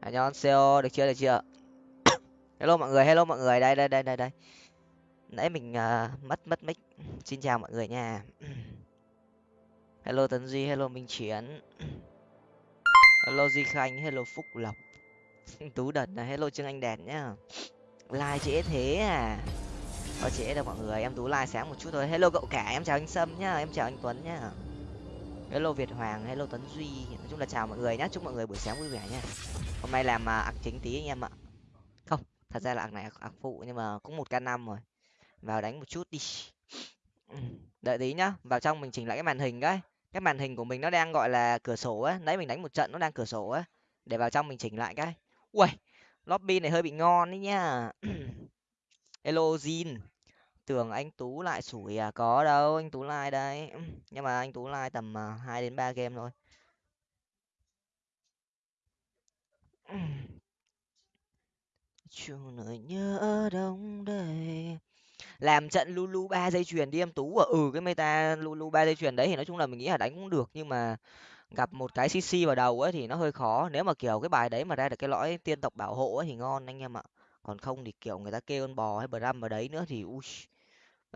안녕하세요 được chưa được chưa hello mọi người hello mọi người đây đây đây đây đây nãy mình uh, mất mất mic xin chào mọi người nha hello tấn duy hello minh chiến hello duy khanh hello phúc lộc tú đần là hello trương anh đèn nhá like trễ thế à có trễ đâu mọi người em tú like sáng một chút thôi hello cậu cả em chào anh sâm nhá em chào anh tuấn nhá hello việt hoàng hello tuấn duy. Nói chung là chào mọi người nhé, chúc mọi người buổi sáng vui vẻ nhé. hôm nay làm à, ạc chính tí anh em ạ. Không thật ra là ạc này ạc phụ nhưng mà cũng một k năm rồi. Vào đánh một chút đi. Đợi tí nhá vào trong mình chỉnh lại cái màn hình cái. Cái màn hình của mình nó đang gọi là cửa sổ á nãy mình đánh một trận nó đang cửa sổ á để vào trong mình chỉnh lại cái. Ui lobby này hơi bị ngon đấy nhá. Hello Zin tưởng anh tú lại sủi à? Có đâu, anh tú like đây. Nhưng mà anh tú like tầm à, hai đến ba game thôi. Chung nỗi nhớ đông đầy. Làm trận lulu ba dây chuyền đi em tú ở ừ cái meta lulu ba dây chuyền đấy thì nói chung là mình nghĩ là đánh cũng được, nhưng mà gặp một cái cc vào đầu ấy thì nó hơi khó. Nếu mà, kiểu, cái bài đấy mà ra được cái lõi tiên tộc bảo hộ ấy thì ngon anh em ạ. Còn không thì, kiểu, người ta kêu con bò hay bram vào đấy nữa thì, ui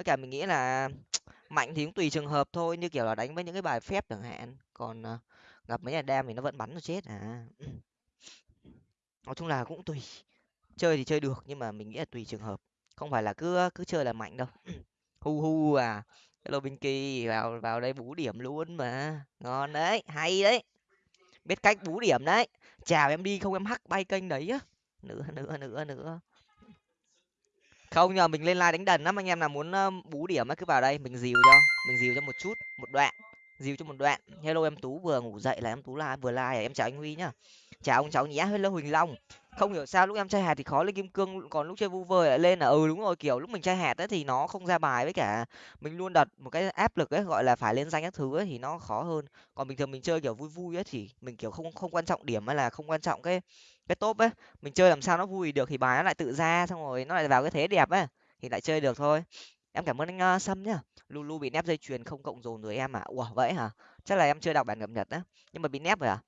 với cả mình nghĩ là mạnh thì cũng tùy trường hợp thôi, như kiểu là đánh với những cái bài phép chẳng hạn. Còn ờ, gặp mấy nhà đam thì nó vẫn bắn nó chết. À. Nói chung là cũng tùy. Chơi thì chơi được, nhưng mà mình nghĩ là tùy trường hợp. Không phải là cứ cứ chơi là mạnh đâu. Hu hu à. Hello Binky, vào vào đây bú điểm luôn mà. Ngon đấy, hay đấy. Biết cách bú điểm đấy. Chào em đi, không em hắc bay kênh đấy á. Nữa nữa nữa nữa không nhờ mình lên like đánh đần lắm, anh em nào muốn bú điểm á cứ vào đây, mình dìu cho, mình dìu cho một chút, một đoạn dìu cho một đoạn. Hello em tú vừa ngủ dậy là em tú là vừa like à, em chào anh huy nhá. Chào ông cháu nhé hello huỳnh long. Không hiểu sao lúc em chơi hạt thì khó lên kim cương còn lúc chơi vu vơ lại lên là ừ đúng rồi kiểu lúc mình chơi hạt ấy thì nó không ra bài với cả mình luôn đặt một cái áp lực ấy gọi là phải lên danh các thứ ấy thì nó khó hơn. Còn bình thường mình chơi kiểu vui vui ấy thì mình kiểu không không quan trọng điểm hay là không quan trọng cái cái top ấy. Mình chơi làm sao nó vui được thì bài nó lại tự ra xong rồi nó lại vào cái thế đẹp ấy thì lại chơi được thôi. Em cảm ơn anh uh, sâm nhá lulu bị nép dây chuyền không cộng dồn rồi em à ủa, vậy hả? Chắc là em chưa đọc bản cập nhật á. Nhưng mà bị nép rồi à?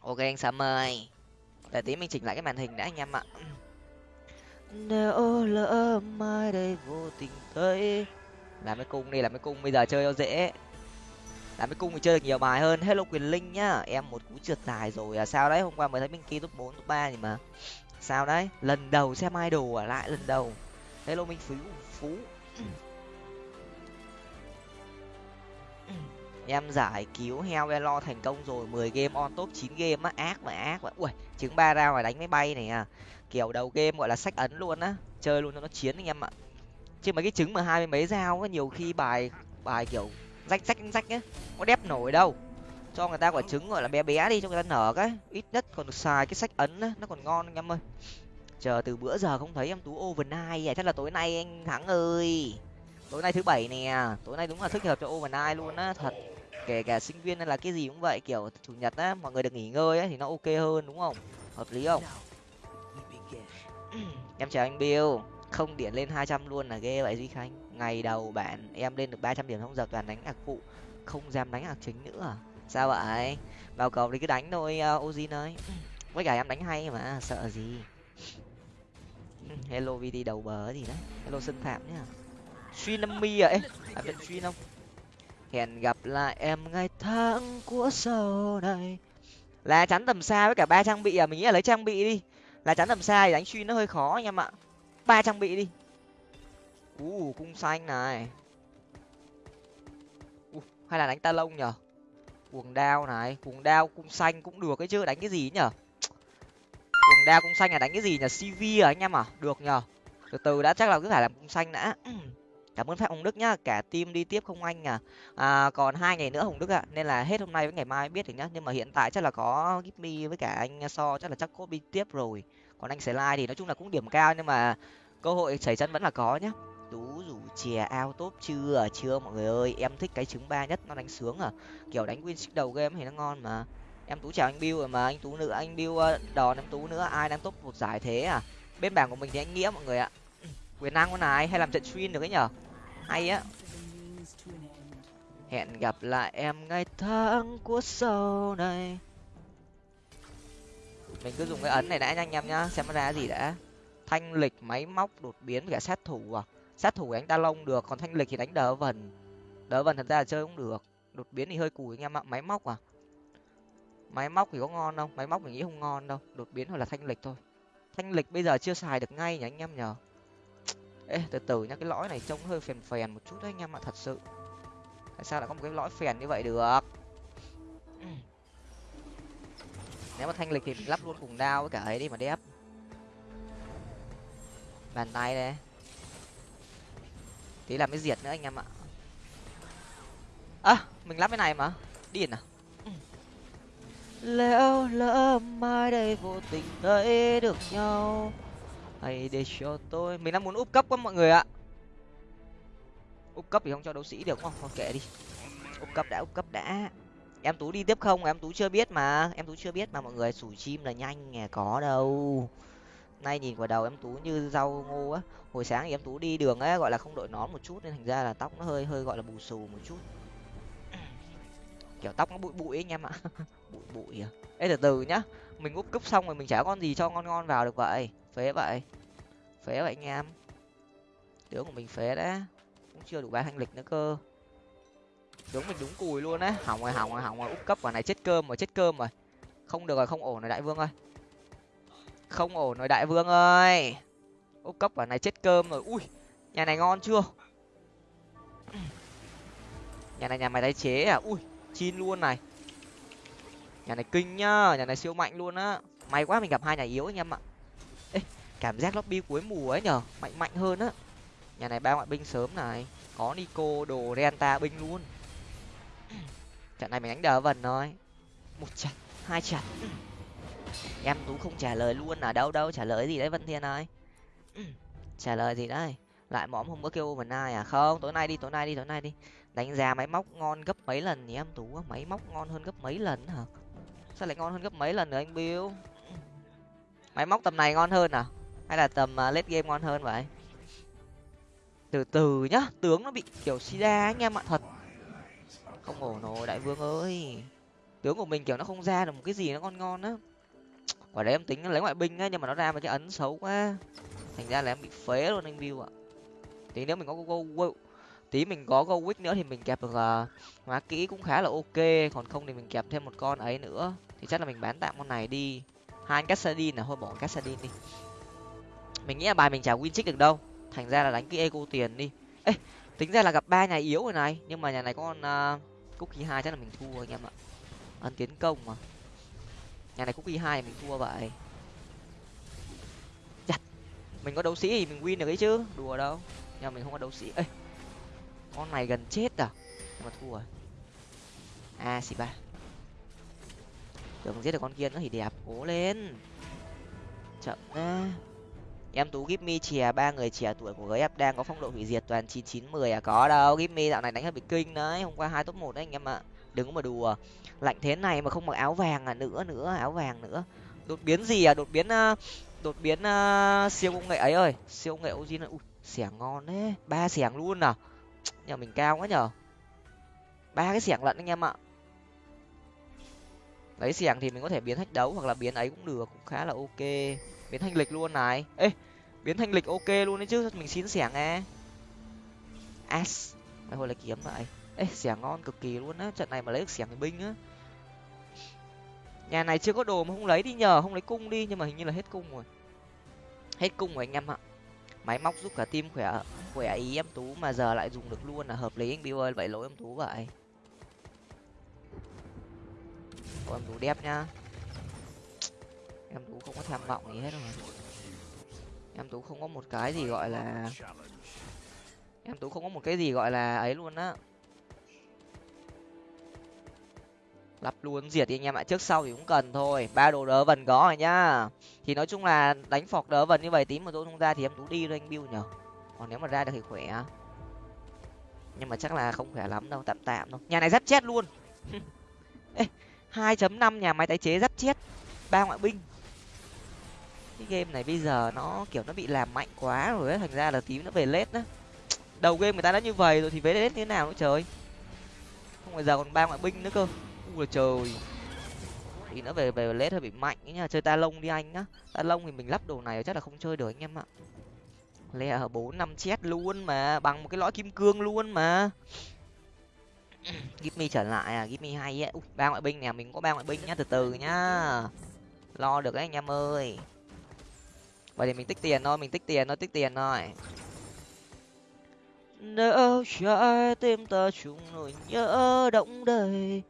Ok anh Sam ơi. Để tí mình chỉnh lại cái màn hình đã anh em ạ. Nếu lỡ mai đây vô tình thấy. Làm cái cung đi, làm cái cung bây giờ chơi cho dễ. Làm cái cung thì chơi được nhiều bài hơn. Hello quyền linh nhá. Em một cú trượt dài rồi à. Sao đấy? Hôm qua mới thấy bên kia top bốn, top ba gì mà. Sao đấy? Lần đầu xem idol à lại, lần đầu. Hello minh phú phú. Em giải cứu heo elo thành công rồi, mười game on top, chín game á, ác mà ác mà. Ui, trứng ba ra ngoài đánh máy bay này à. Kiểu đầu game gọi là sách ấn luôn á, chơi luôn cho nó chiến anh em ạ. Chứ mấy cái trứng mà hai mươi mấy dao á, nhiều khi bài bài kiểu rách rách rách á, có đép nổi đâu. Cho người ta quả trứng gọi là bé bé đi, cho người ta nở cái, ít nhất còn được xài cái sách ấn á, nó còn ngon anh em ơi. Chờ từ bữa giờ không thấy em tú overnight à chắc là tối nay anh thắng ơi. Tối nay thứ bảy nè, tối nay đúng là thích hợp cho overnight luôn á, thật kể cả sinh viên hay là cái gì cũng vậy kiểu chủ nhật á mọi người được nghỉ ngơi ấy thì nó ok hơn đúng không? Hợp lý không? Em chào anh bill. Không điện lên hai trăm luôn là ghê vậy duy khanh. Ngày đầu bạn em lên được ba trăm điểm không giờ toàn đánh ạc phụ không dám đánh ạc chính nữa à? sao vậy? Vào cầu thì cứ đánh thôi uh, ozin ơi. Với cả em đánh hay mà sợ gì? Hello vt đầu bờ gì đấy. Hello sân phạm nhá. Suy năm mi à? Ê làm suy không? Hẹn gặp lại em ngày tháng của sau này. Là chắn tầm xa với cả ba trang bị à? Mình nghĩ là lấy trang bị đi. Là chắn tầm xa thì đánh truy nó hơi khó anh em ạ. Ba trang bị đi. U cung xanh này. Uh, hay là đánh ta lông nhở? Cuồng đao này cuồng đao cung xanh cũng được cái chứ đánh cái gì nhở? Cuồng đao cung xanh là đánh cái gì nhở? Cv à anh em à được nhở? Từ từ đã chắc là cứ phải làm cung xanh đã cảm ơn phép hồng đức nhá. Cả team đi tiếp không anh à, à còn hai ngày nữa hồng đức ạ. Nên là hết hôm nay với ngày mai biết được nhá. Nhưng mà hiện tại chắc là có gipmi với cả anh so chắc là chắc có đi tiếp rồi. Còn anh sẽ like thì nói chung là cũng điểm cao nhưng mà cơ hội chảy chân vẫn là có nhá. Tú rủ chè ao tốt chưa à? chưa mọi người ơi. Em thích cái trứng ba nhất nó đánh sướng à. Kiểu đánh win đầu game thì nó ngon mà. Em tú chào anh bill rồi mà. Anh tú nữa anh bill ờ, đòn em tú nữa. Ai đang top một giải thế à? Bên bảng của mình thì anh nghĩa mọi người ạ. Ừ, quyền năng con này hay làm trận stream được ấy nhở? Hay á. Hẹn gặp lại em ngày tháng của sau này. Mình cứ dùng cái ấn này đã nha anh em nhá, xem nó ra gì đã. Thanh lịch máy móc đột biến cả sát thủ à. Sát thủ đánh ta lông được, còn thanh lịch thì đánh đỡ vần. Đỡ vần thật ra là chơi cũng được. Đột biến thì hơi cùi anh em ạ, máy móc à. Máy móc thì có ngon không? Máy móc mình nghĩ không ngon đâu. Đột biến hoặc là thanh lịch thôi. Thanh lịch bây giờ chưa xài được ngay nhỉ anh em nhờ ê, từ từ nhá, cái lõi này trông hơi phèn phèn một chút đấy anh em ạ, thật sự. Tại sao lại có một cái lõi phèn như vậy được? Nếu mà thanh lịch thì mình lắp luôn cùng đao với cả ấy đi mà đép. Bàn tay đây. Tí làm cái diệt nữa anh em ạ. Ơ, mình lắp cái này mà. Điên à? Lỡ lỡ mai đây vô tình thấy được nhau hay để cho tôi. Mình đang muốn úp cấp quá mọi người ạ. Úp cấp thì không cho đấu sĩ được, không, thôi kệ đi. Úp cấp đã úp cấp đã. Em tú đi tiếp không? Em tú chưa biết mà. Em tú chưa biết mà mọi người. Sủi chim là nhanh nghe có đâu. Nay nhìn vào đầu em tú như rau ngô á. Hồi sáng thì em tú đi đường á gọi là không đội nón một chút nên thành ra là tóc nó hơi hơi gọi là bù xù một chút. Kiểu tóc nó bụi bụi ấy anh em ạ. Bụi bụi à. Ê, từ từ nhá. Mình úp cúp xong rồi mình chả con gì cho ngon ngon vào được vậy phế vậy. Phế vậy anh em. Tướng của mình phế đấy. Cũng chưa đủ ba thanh lịch nữa cơ. Tướng mình đúng cùi luôn á. Hỏng rồi hỏng rồi hỏng rồi. Úp cấp vào này chết cơm rồi, chết cơm rồi. Không được rồi, không ổn rồi, đại vương ơi. Không ổn rồi, đại vương ơi. Úp cấp vào này chết cơm rồi. Ui, nhà này ngon chưa? Nhà này, nhà mày tái chế à? Ui, chin luôn này. Nhà này kinh nhá, nhà này siêu mạnh luôn á. May quá mình gặp hai nhà yếu anh em ạ cảm giác lobby cuối mùa ấy nhở mạnh mạnh hơn á. Nhà này ba ngoại binh sớm này, có nico, đồ renta, binh luôn. Trận này mình đánh đờ vần thôi. Một trận, hai trận. Em tú không trả lời luôn ở đâu đâu, trả lời gì đấy vân thiên ơi? Trả lời gì đây lại mõm không có kêu vần ai à? Không, tối nay đi, tối nay đi, tối nay đi. Đánh giá máy móc ngon gấp mấy lần nhỉ em tú? Máy móc ngon hơn gấp mấy lần hả? Sao lại ngon hơn gấp mấy lần nữa anh bill? Máy móc tầm này ngon hơn à? Hay là tầm uh, late game ngon hơn vậy? Từ từ nhá tướng nó bị kiểu sida anh em ạ thật. Không ổn rồi đại vương ơi. Tướng của mình kiểu nó không ra được một cái gì nó ngon ngon á. Quả đấy em tính lấy ngoại binh á nhưng mà nó ra một cái ấn xấu quá. Thành ra là em bị phế luôn anh view ạ. Tí nếu mình có go, go, tí mình có go wick nữa thì mình kẹp được uh, hóa kỹ cũng khá là ok. Còn không thì mình kẹp thêm một con ấy nữa. Thì chắc là mình bán tạm con này đi. Hai anh cassadin là thôi bỏ cassadin đi mình nghĩ là bài mình chả win trích được đâu. Thành ra là đánh cái eco tiền đi. Ê tính ra là gặp ba nhà yếu rồi này. Nhưng mà nhà này có con uh, cookie hai chắc là mình thua anh em ạ. Ăn tiến công mà. Nhà này cookie hai mình thua vậy. Chặt. Mình có đấu sĩ thì mình win được ấy chứ. Đùa đâu. Nhưng mà mình không có đấu sĩ. Ê con này gần chết à? Nhưng mà thua. Rồi a xì ba. Tưởng giết được con kia nữa thì đẹp. Cố lên. Chậm ra em tú gipmy chè ba người trẻ tuổi của gf đang có phong độ hủy diệt toàn chín chín mười à? Có đâu gipmy dạo này đánh hơi bị kinh đấy hôm qua hai top một đấy anh em ạ. Đừng có mà đùa lạnh thế này mà không mặc áo vàng à? Nữa nữa áo vàng nữa. Đột biến gì à? Đột biến ờ, đột biến uh, siêu công nghệ ấy ơi siêu công nghệ ozin ui xẻng ngon đấy ba xẻng luôn à? Nhờ mình cao quá nhở ba cái xẻng lận anh em ạ. Lấy xẻng thì mình có thể biến thách đấu hoặc là biến ấy cũng được cũng khá là ok. Biến thanh lịch luôn này. Ê biến thanh lịch ok luôn đấy chứ mình xin xẻng nghe. As mày hồi là kiếm vậy ê xẻng ngon cực kỳ luôn á trận này mà lấy được xẻng thì binh á. Nhà này chưa có đồ mà không lấy đi nhờ không lấy cung đi nhưng mà hình như là hết cung rồi. Hết cung rồi anh em ạ. Máy móc giúp cả team khỏe khỏe ý em tú mà giờ lại dùng được luôn là hợp lý anh bill ơi vậy lỗi em tú vậy. Ô, em tú đẹp nhá. Em tú không có tham vọng gì hết rồi em tú không có một cái gì gọi là em tú không có một cái gì gọi là ấy luôn á. Lắp luôn, diệt đi anh em ạ. Trước sau thì cũng cần thôi. Ba đồ đỡ vần có rồi nhá. Thì nói chung là đánh phọc đỡ vần như vậy tím mà tôi không ra thì em tú đi thôi anh bill nhở còn nếu mà ra được thì khỏe nhưng mà chắc là không khỏe lắm đâu, tạm tạm đâu nhà này giáp chết luôn. Hai chấm năm nhà máy tái chế giáp chết. Ba ngoại binh cái game này bây giờ nó, kiểu, nó bị làm mạnh quá rồi ấy. Thành ra là tím nó về lết đó đầu game người ta đã như vậy rồi thì về lết như thế nào nữa trời? Không phải giờ còn ba ngoại binh nữa cơ. U là trời. Thì nó về về lết hơi bị mạnh ấy nha. Chơi ta lông đi anh nhá. Ta lông thì mình lắp đồ này chắc là không chơi được anh em ạ. Lẹ ở bốn, năm chết luôn mà. Bằng một cái lõi kim cương luôn mà. Give me trở lại à give me hay á ba ngoại binh nè. Mình có ba ngoại binh nhá. Từ từ nhá. Lo được đấy anh em ơi vậy thì mình tích tiền thôi mình tích tiền thôi tích tiền thôi. Nếu trái tim ta chung nỗi nhớ động đầy.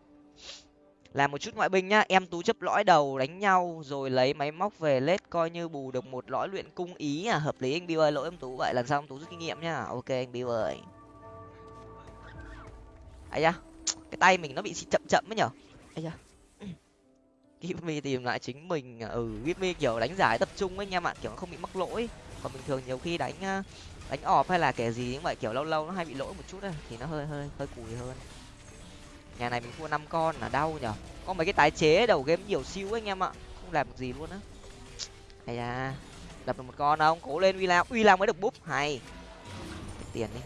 Làm một chút ngoại binh nhá em tú chấp lõi đầu đánh nhau rồi lấy máy móc về lết coi như bù được một lõi luyện cung ý à hợp lý anh bill ơi lỗi em tú vậy lần sau em tú rút kinh nghiệm nhá. Ok anh bill ơi. Ấy da cái tay mình nó bị chậm chậm ấy nhở? Ấy da Give tìm lại chính mình. À, ừ Give kiểu đánh giải tập trung ấy nha bạn kiểu không bị mắc lỗi. Còn bình thường nhiều khi đánh à, đánh ọp hay là kẻ gì như vậy kiểu lâu lâu nó hay bị lỗi một chút ấy, thì nó hơi hơi hơi cùi hơn. Nhà này mình thua năm con là đau nhở. Có mấy cái tái chế đầu game nhiều siêu anh em ạ không làm được gì luôn á. Hay à đập được một con không? Cố lên uy lao uy lao mới được búp hay. Tiền đi.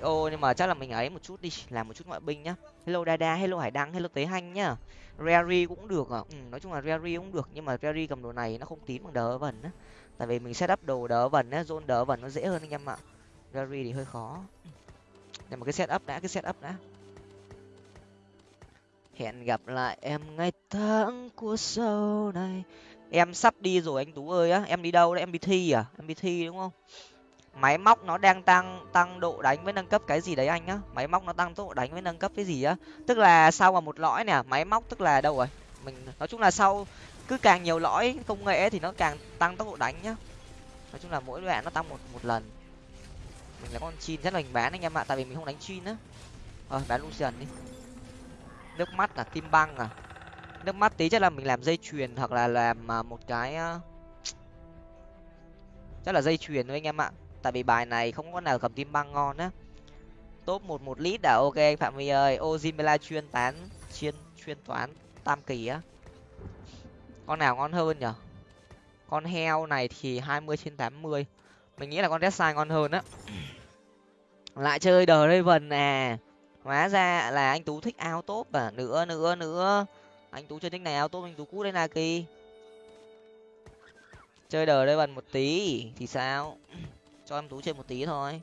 Xo nhưng mà chắc là mình ấy một chút đi làm một chút ngoại binh nhá. Hello dada hello hải đăng hello tế hanh nhá rary cũng được à? Ừ, nói chung là rary cũng được nhưng mà rary cầm đồ này nó không tín bằng đỡ vần á. Tại vì mình setup đồ đỡ vần á zone đỡ vần nó dễ hơn anh em ạ. Rary thì hơi khó. Nhưng mà cái setup đã cái setup đã. Hẹn gặp lại em ngày tháng của sau này. Em sắp đi rồi anh tú ơi á. Em đi đâu đấy? Em đi thi à? Em đi thi đúng không? Máy móc nó đang tăng tăng độ đánh với nâng cấp cái gì đấy anh á máy móc nó tăng tốc độ đánh với nâng cấp cái gì á? Tức là sau mà một lõi nè, máy móc tức là đâu rồi? Mình, nói chung là sau cứ càng nhiều lõi công nghệ thì nó càng tăng tốc độ đánh nhá. Nói chung là mỗi đoạn nó tăng một một lần. Mình là con chin rất là mình bán anh em ạ, tại vì mình không đánh chin á. Ờ bán lucian đi. Nước mắt là tim băng à. Nước mắt tí chắc là mình làm dây chuyền hoặc là làm à, một cái à, chắc là dây chuyền thôi anh em ạ tại vì bài này không có nào cầm tim băng ngon á. Top một một lít đã à? ok, anh phạm huy ơi. Ozimela chuyên tán, chuyên chuyên toán tam kỳ á. Con nào ngon hơn nhở? Con heo này thì hai mươi trên tám mươi. Mình nghĩ là con deadside ngon hơn á. Lại chơi đờ raven nè à. hóa ra là anh tú thích ao top à? Nữa nữa nữa. Anh tú chơi thích này ao top, anh tú cút đến naki. Chơi đờ đây một tí thì sao? Cho em tú chơi một tí thôi.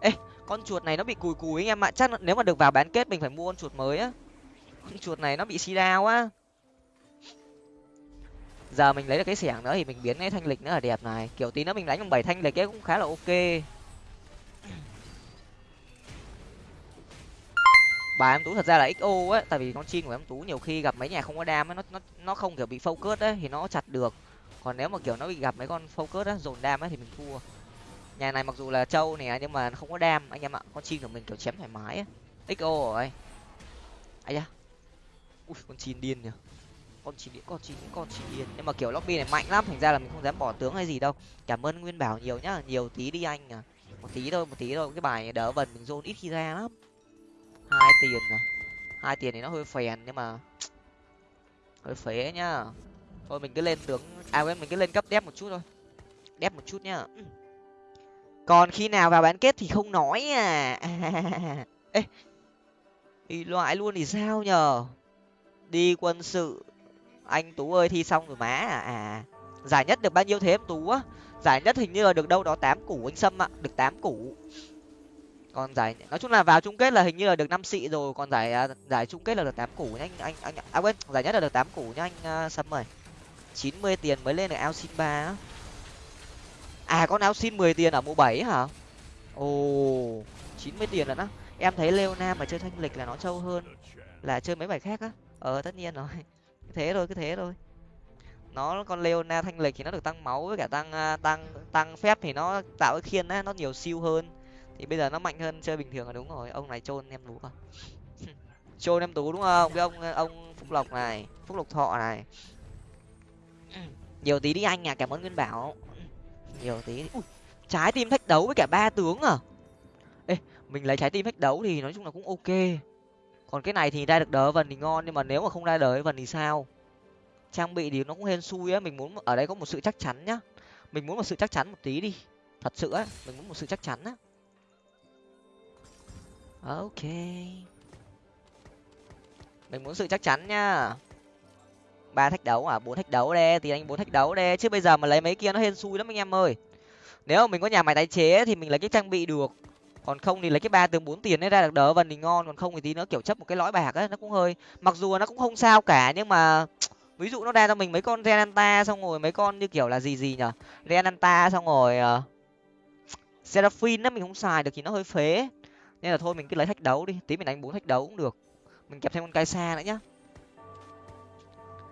Ê, con chuột này nó bị cùi cùi anh em ạ. Chắc nếu mà được vào bán kết mình phải mua con chuột mới á. Con chuột này nó bị xi đao á. Giờ mình lấy được cái xẻng nữa thì mình biến cái thanh lịch nữa là đẹp này. Kiểu tí nữa mình đánh bằng bảy thanh lịch ấy cũng khá là ok. Bà em tú thật ra là xo á tại vì con chim của em tú nhiều khi gặp mấy nhà không có đam nó nó nó không kiểu bị focus ấy, thì nó chặt được còn nếu mà, kiểu, nó bị gặp mấy con focus á, dồn đam ấy thì mình thua. Nhà này mặc dù là trâu nè, nhưng mà không có đam. Anh em ạ, con chim của mình, kiểu, chém thoải mái á. Xo rồi. Ai da. Ui, con chim điên nhỉ. Con chim điên, con chim con chim điên. Nhưng mà, kiểu, lobby này mạnh lắm, thành ra là mình không dám bỏ tướng hay gì đâu. Cảm ơn nguyên bảo nhiều nhá, nhiều tí đi anh à. Một tí thôi, một tí thôi, cái bài đỡ vần mình dồn ít khi ra lắm. Hai tiền à. Hai tiền thì nó hơi phèn, nhưng mà hơi phế nhá thôi mình cứ lên tướng à quên mình cứ lên cấp đép một chút thôi. Đép một chút nhá. Còn khi nào vào bán kết thì không nói à. Ê thì loại luôn thì sao nhờ? Đi quân sự. Anh tú ơi thi xong rồi má à. À giải nhất được bao nhiêu thế em tú á? Giải nhất hình như là được đâu đó tám củ anh sâm ạ được tám củ. Còn giải nói chung là vào chung kết là hình như là được năm xị rồi còn giải à, giải chung kết là được tám củ nhá anh anh anh à quên giải nhất là được tám củ nhá anh uh, sâm ơi chín mươi tiền mới lên được ao xin ba à con ao xin mười tiền ở mùa bảy hả? Ồ, chín mươi tiền rồi á em thấy leona mà chơi thanh lịch là nó trâu hơn là chơi mấy bài khác á. Ờ tất nhiên rồi. Thế thôi, cứ thế thôi. Nó, con leona thanh lịch thì nó được tăng máu với cả tăng à, tăng tăng phép thì nó tạo cái khiên á, nó nhiều siêu hơn. Thì bây giờ nó mạnh hơn chơi bình thường là đúng rồi. Ông này trôn em tú à trôn em tú đúng không? Cái ông à, ông phúc lộc này, phúc lộc thọ này. Ừ. nhiều tí đi anh à cảm ơn nguyên bảo. Nhiều tí. Ui, trái tim thách đấu với cả ba tướng à? Ê mình lấy trái tim thách đấu thì nói chung là cũng ok. Còn cái này thì ra được đỡ vần thì ngon nhưng mà nếu mà không ra đỡ vần thì sao? Trang bị thì nó cũng hên xui á mình muốn ở đây có một sự chắc chắn nhá. Mình muốn một sự chắc chắn một tí đi. Thật sự á mình muốn một sự chắc chắn á. Ok. Mình muốn sự chắc chắn nhá ba thách đấu à? Bốn thách đấu đê thì anh bốn thách đấu đê. Chứ bây giờ mà lấy mấy kia nó hên xui lắm anh em ơi. Nếu mà mình có nhà máy tái chế thì mình lấy cái trang bị được. Còn không thì lấy cái ba từ bốn tiền ấy ra được đỡ vần thì ngon. Còn không thì tí nữa kiểu chấp một cái lõi bạc ấy nó cũng hơi mặc dù nó cũng không sao cả nhưng mà ví dụ nó ra cho mình mấy con renanta xong rồi mấy con như kiểu là gì gì nhở? Renanta xong rồi uh, seraphine á mình không xài được thì nó hơi phế. Nên là thôi mình cứ lấy thách đấu đi. Tí mình đánh bốn thách đấu cũng được. Mình kẹp thêm con cai xa nữa nhá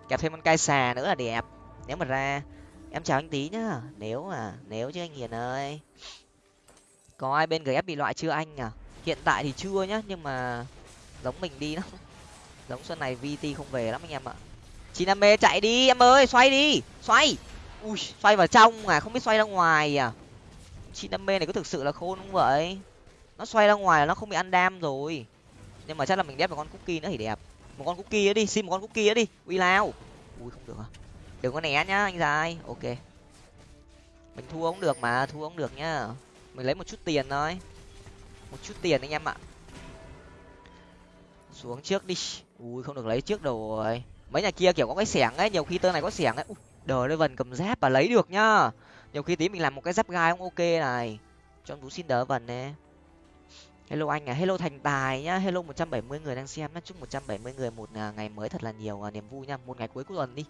kẹp thêm con cai xà nữa là đẹp. Nếu mà ra, em chào anh tí nhá. Nếu mà, nếu chứ anh hiền ơi. Có ai bên gf bị loại chưa anh à hiện tại thì chưa nhá, nhưng mà giống mình đi lắm. Giống xuân này vt không về lắm anh em ạ. Chị nam mê chạy đi, em ơi, xoay đi, xoay. Ui, xoay vào trong à không biết xoay ra ngoài à. Chị nam mê này có thực sự là khôn không vậy? Nó xoay ra ngoài là nó không bị ăn đam rồi. Nhưng mà chắc là mình đép vào con cookie nữa thì đẹp một con cookie đi, xin một con cookie đi. Uy lao. Ui, không được à. Đừng có né nhá, anh dài ok. Mình thua cũng được mà, thua cũng được nhá. Mình lấy một chút tiền thôi. Một chút tiền anh em ạ. Xuống trước đi. Ui, không được lấy trước đồ rồi. Mấy nhà kia kiểu có cái xẻng ấy, nhiều khi tơ này có xẻng ấy. Đờ đây vần cầm giáp và lấy được nhá. Nhiều khi tí mình làm một cái giáp gai cũng ok này. Cho em xin đỡ vần nè hello anh à hello thành tài nhá, hello một trăm bảy mươi người đang xem nhá, chúc một trăm bảy mươi người một à, ngày mới thật là nhiều à, niềm vui nhá, một ngày cuối của tuần đi.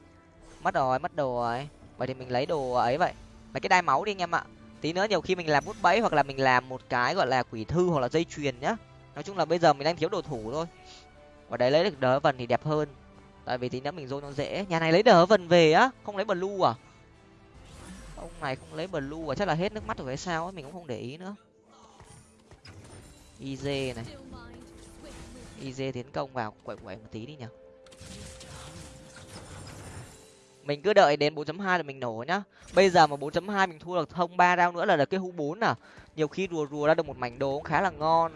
Mất rồi, mất đồ rồi. Vậy thì mình lấy đồ ấy vậy. Mấy cái đai máu đi anh em ạ. Tí nữa nhiều khi mình làm bút bẫy hoặc là mình làm một cái gọi là quỷ thư hoặc là dây chuyền nhá. Nói chung là bây giờ mình đang thiếu đồ thủ thôi. Và đấy, lấy được đỡ vần thì đẹp hơn. Tại vì tí nữa mình dôi nó dễ. Nhà này lấy đỡ vần về á, không lấy blue à? Ông này không lấy blue à? Chắc là hết nước mắt rồi hay sao ấy mình cũng không để ý nữa iz này. Iz tiến công vào, quậy quậy một tí đi nhở. Mình cứ đợi đến 4.2 là mình nổ nhá. Bây giờ mà 4.2 mình thua được thông ba rau nữa là được cái hũ bốn à. Nhiều khi rùa rùa ra được một mảnh đồ cũng khá là ngon.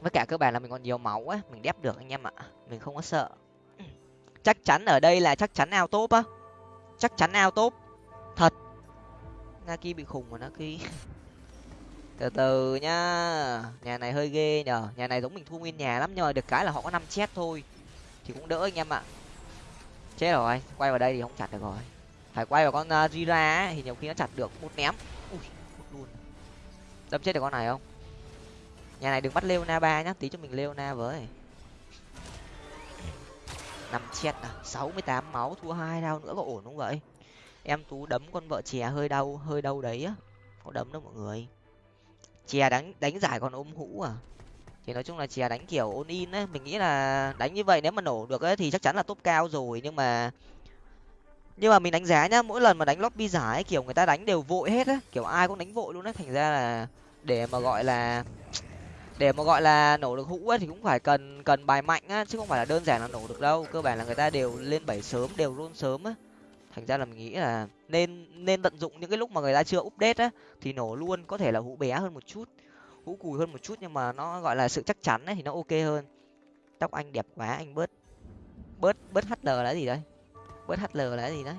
Với cả cơ bản là mình còn nhiều máu á, mình đép được anh em ạ. Mình không có sợ. Chắc chắn ở đây là chắc chắn ao top á. Chắc chắn ao top. Thật. Naki bị khùng rồi naki. từ từ nhá. Nhà này hơi ghê nhở nhà này giống mình thu nguyên nhà lắm nhưng mà được cái là họ có năm chết thôi. Thì cũng đỡ anh em ạ. Chết rồi quay vào đây thì không chặt được rồi. Phải quay vào con uh, thì nhiều khi nó chặt được. Một ném. Ui một luôn. Đâm chết được con này không? Nhà này đừng bắt leona ba nhá tí cho mình leona với. Năm chết à sáu mươi tám máu thua hai đau nữa có ổn không vậy? Em tú đấm con vợ chè hơi đau hơi đau đấy á. Có đấm đâu mọi người chè đánh đánh giải còn ôm hũ à? Thì nói chung là chè đánh kiểu ôn in ấy mình nghĩ là đánh như vậy nếu mà nổ được ấy thì chắc chắn là top cao rồi nhưng mà nhưng mà mình đánh giá nhá mỗi lần mà đánh lobby giải ấy, kiểu người ta đánh đều vội hết á kiểu ai cũng đánh vội luôn á thành ra là để mà gọi là để mà gọi là nổ được hũ ấy thì cũng phải cần cần bài mạnh á chứ không phải là đơn giản là nổ được đâu cơ bản là người ta đều lên bảy sớm đều run sớm á thành ra là mình nghĩ là nên nên tận dụng những cái lúc mà người ta chưa update á, thì nổ luôn có thể là hũ bé hơn một chút hũ cùi hơn một chút nhưng mà nó gọi là sự chắc chắn ấy thì nó ok hơn. Tóc anh đẹp quá, anh bớt bớt bớt hl là gì đấy? Bớt hl là gì đấy?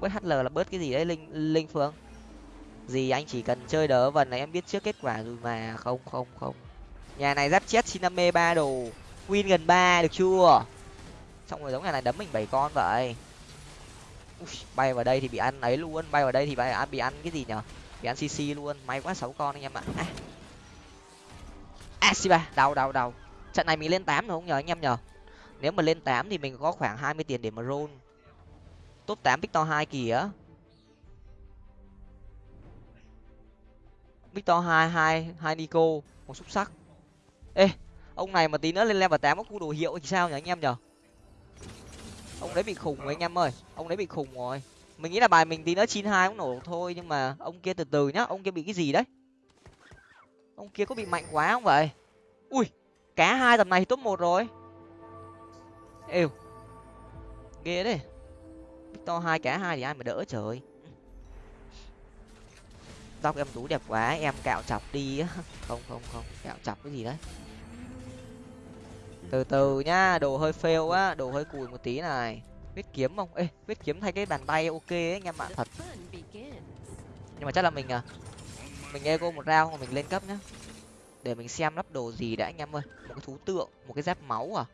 Bớt hl là bớt cái gì đấy, linh linh phương? Gì anh chỉ cần chơi đỡ vần này em biết trước kết quả rồi mà. Không không không. Nhà này giáp chết siname ba đồ. Win gần ba, được chưa? Xong rồi giống nhà này đấm mình bảy con vậy. Ui, bay vào đây thì bị ăn ấy luôn bay vào đây thì bay ăn bị ăn cái gì nhở? Bị ăn cc luôn may quá sáu con anh em ạ. À. à ba đau đau đau. Trận này mình lên tám rồi không nhờ anh em nhờ nếu mà lên tám thì mình có khoảng hai mươi tiền để mà roll. Top tám victor hai kìa. Victor hai hai hai nico một xúc sắc. Ê ông này mà tí nữa lên level tám có khu đồ hiệu thì sao nhỉ anh em nhở? Ông đấy bị khủng rồi anh em ơi. Ông đấy bị khủng rồi. Mình nghĩ là bài mình tí nữa chín hai cũng nổ thôi, nhưng mà ông kia từ từ nhá. Ông kia bị cái gì đấy? Ông kia có bị mạnh quá không vậy? Ui, cá hai tầm này thì top một rồi. Êu, ghê đấy to hai, cá hai thì ai mà đỡ trời. Tóc em tú đẹp quá, em cạo chọc đi á. Không không không, cạo chọc cái gì đấy từ từ nhá, đồ hơi fail á đồ hơi cùi một tí này. Biết kiếm không? Ê biết kiếm thay cái bàn tay ok ấy, anh em ạ. Thật. Nhưng mà chắc là mình à mình ego một rau mình lên cấp nhá. Để mình xem lắp đồ gì đã, anh em ơi. Một cái thú tượng, một cái giáp máu à.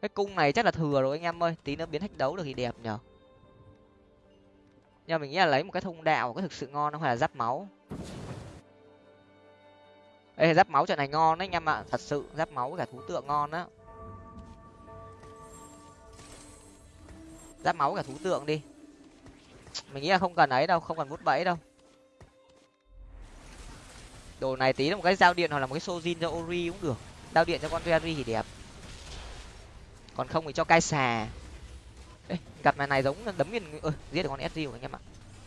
Cái cung này chắc là thừa rồi, anh em ơi. Tí nữa biến thách đấu được thì đẹp nhở. Nhưng mà mình nghĩ là lấy một cái thông đạo có thực sự ngon không? Hay là giáp máu? Ê giáp máu trận này ngon đấy anh em ạ. Thật sự giáp máu với cả thú tượng ngon á. Giáp máu với cả thú tượng đi. Mình nghĩ là không cần ấy đâu không cần vút bẫy đâu. Đồ này tí là một cái dao điện hoặc là một cái sojin cho ori cũng được. Dao điện cho con terry thì đẹp. Còn không thì cho cai xà. Ê, gặp này này giống đấm nguyên ơi giết được con sg của anh em ạ.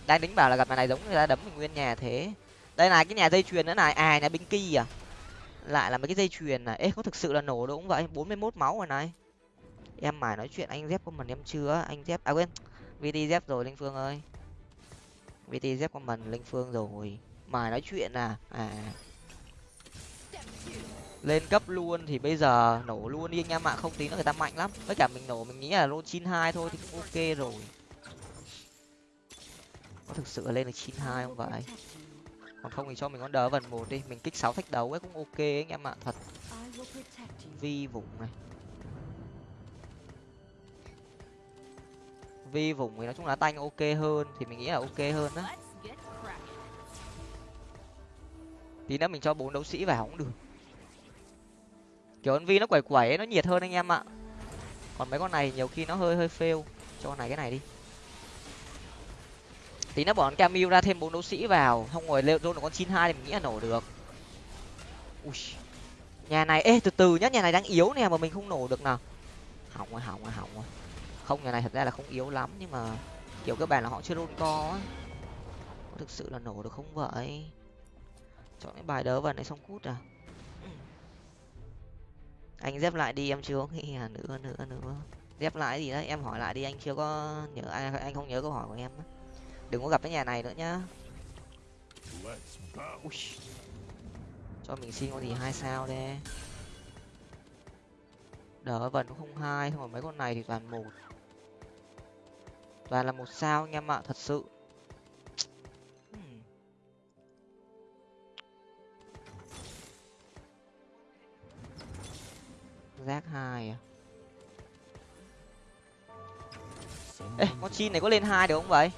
Đang tính bảo là gặp này này giống người ta đấm mình nguyên nhà thế đây là cái nhà dây chuyền nữa này. À nhà binh kỳ à? Lại là mấy cái dây chuyền này. Ê, có thực sự là nổ đúng vậy bốn mươi mốt máu rồi này. Em mải nói chuyện anh dép của mình em chưa anh dép à quên vt dép rồi, linh phương ơi. Vt dép của mình linh phương rồi. Mải nói chuyện à? À. Lên cấp luôn thì bây giờ nổ luôn đi anh em ạ, không tí nữa người ta mạnh lắm. Với cả mình nổ, mình nghĩ là lô chín hai thôi thì cũng ok rồi. Có thực sự lên được chín hai không vậy? Còn không thì cho mình con đỡ vần một đi, mình kích sáu thách đấu ấy cũng ok anh em ạ, thật. Vi vùng này. Vi vùng thì nói chung là tanh ok hơn, thì mình nghĩ là ok hơn đó tí nữa mình cho bốn đấu sĩ vào cũng được. Kiểu con vi nó quẩy quẩy ấy, nó nhiệt hơn anh em ạ. Còn mấy con này nhiều khi nó hơi hơi fail. Cho con này cái này đi tí nó bỏ con camille ra thêm bốn đấu sĩ vào không ngồi leo được con chín hai thì mình nghĩ là nổ được. Ui. nhà này, ê, từ từ nhá, nhà này đang yếu nè mà mình không nổ được nào. Hỏng rồi hỏng rồi hỏng rồi. Không, nhà này thật ra là không yếu lắm, nhưng mà kiểu các bạn là họ chưa đôn co á. Có thực sự là nổ được không vậy? Chọn cái bài đỡ vào này xong cút à? Ừ. Anh dép lại đi, em chưa nghĩ à nữa nữa nữa. Dép lại gì đấy, em hỏi lại đi, anh chưa có nhớ anh anh không nhớ câu hỏi của em đừng có gặp cái nhà này nữa nhá. Ui. cho mình xin con gì hai sao đây? Đỡ vần không hai không mấy con này thì toàn một. Toàn là một sao anh em ạ thật sự. Hmm. Rác hai à? Ê, con chim này có lên hai được không vậy?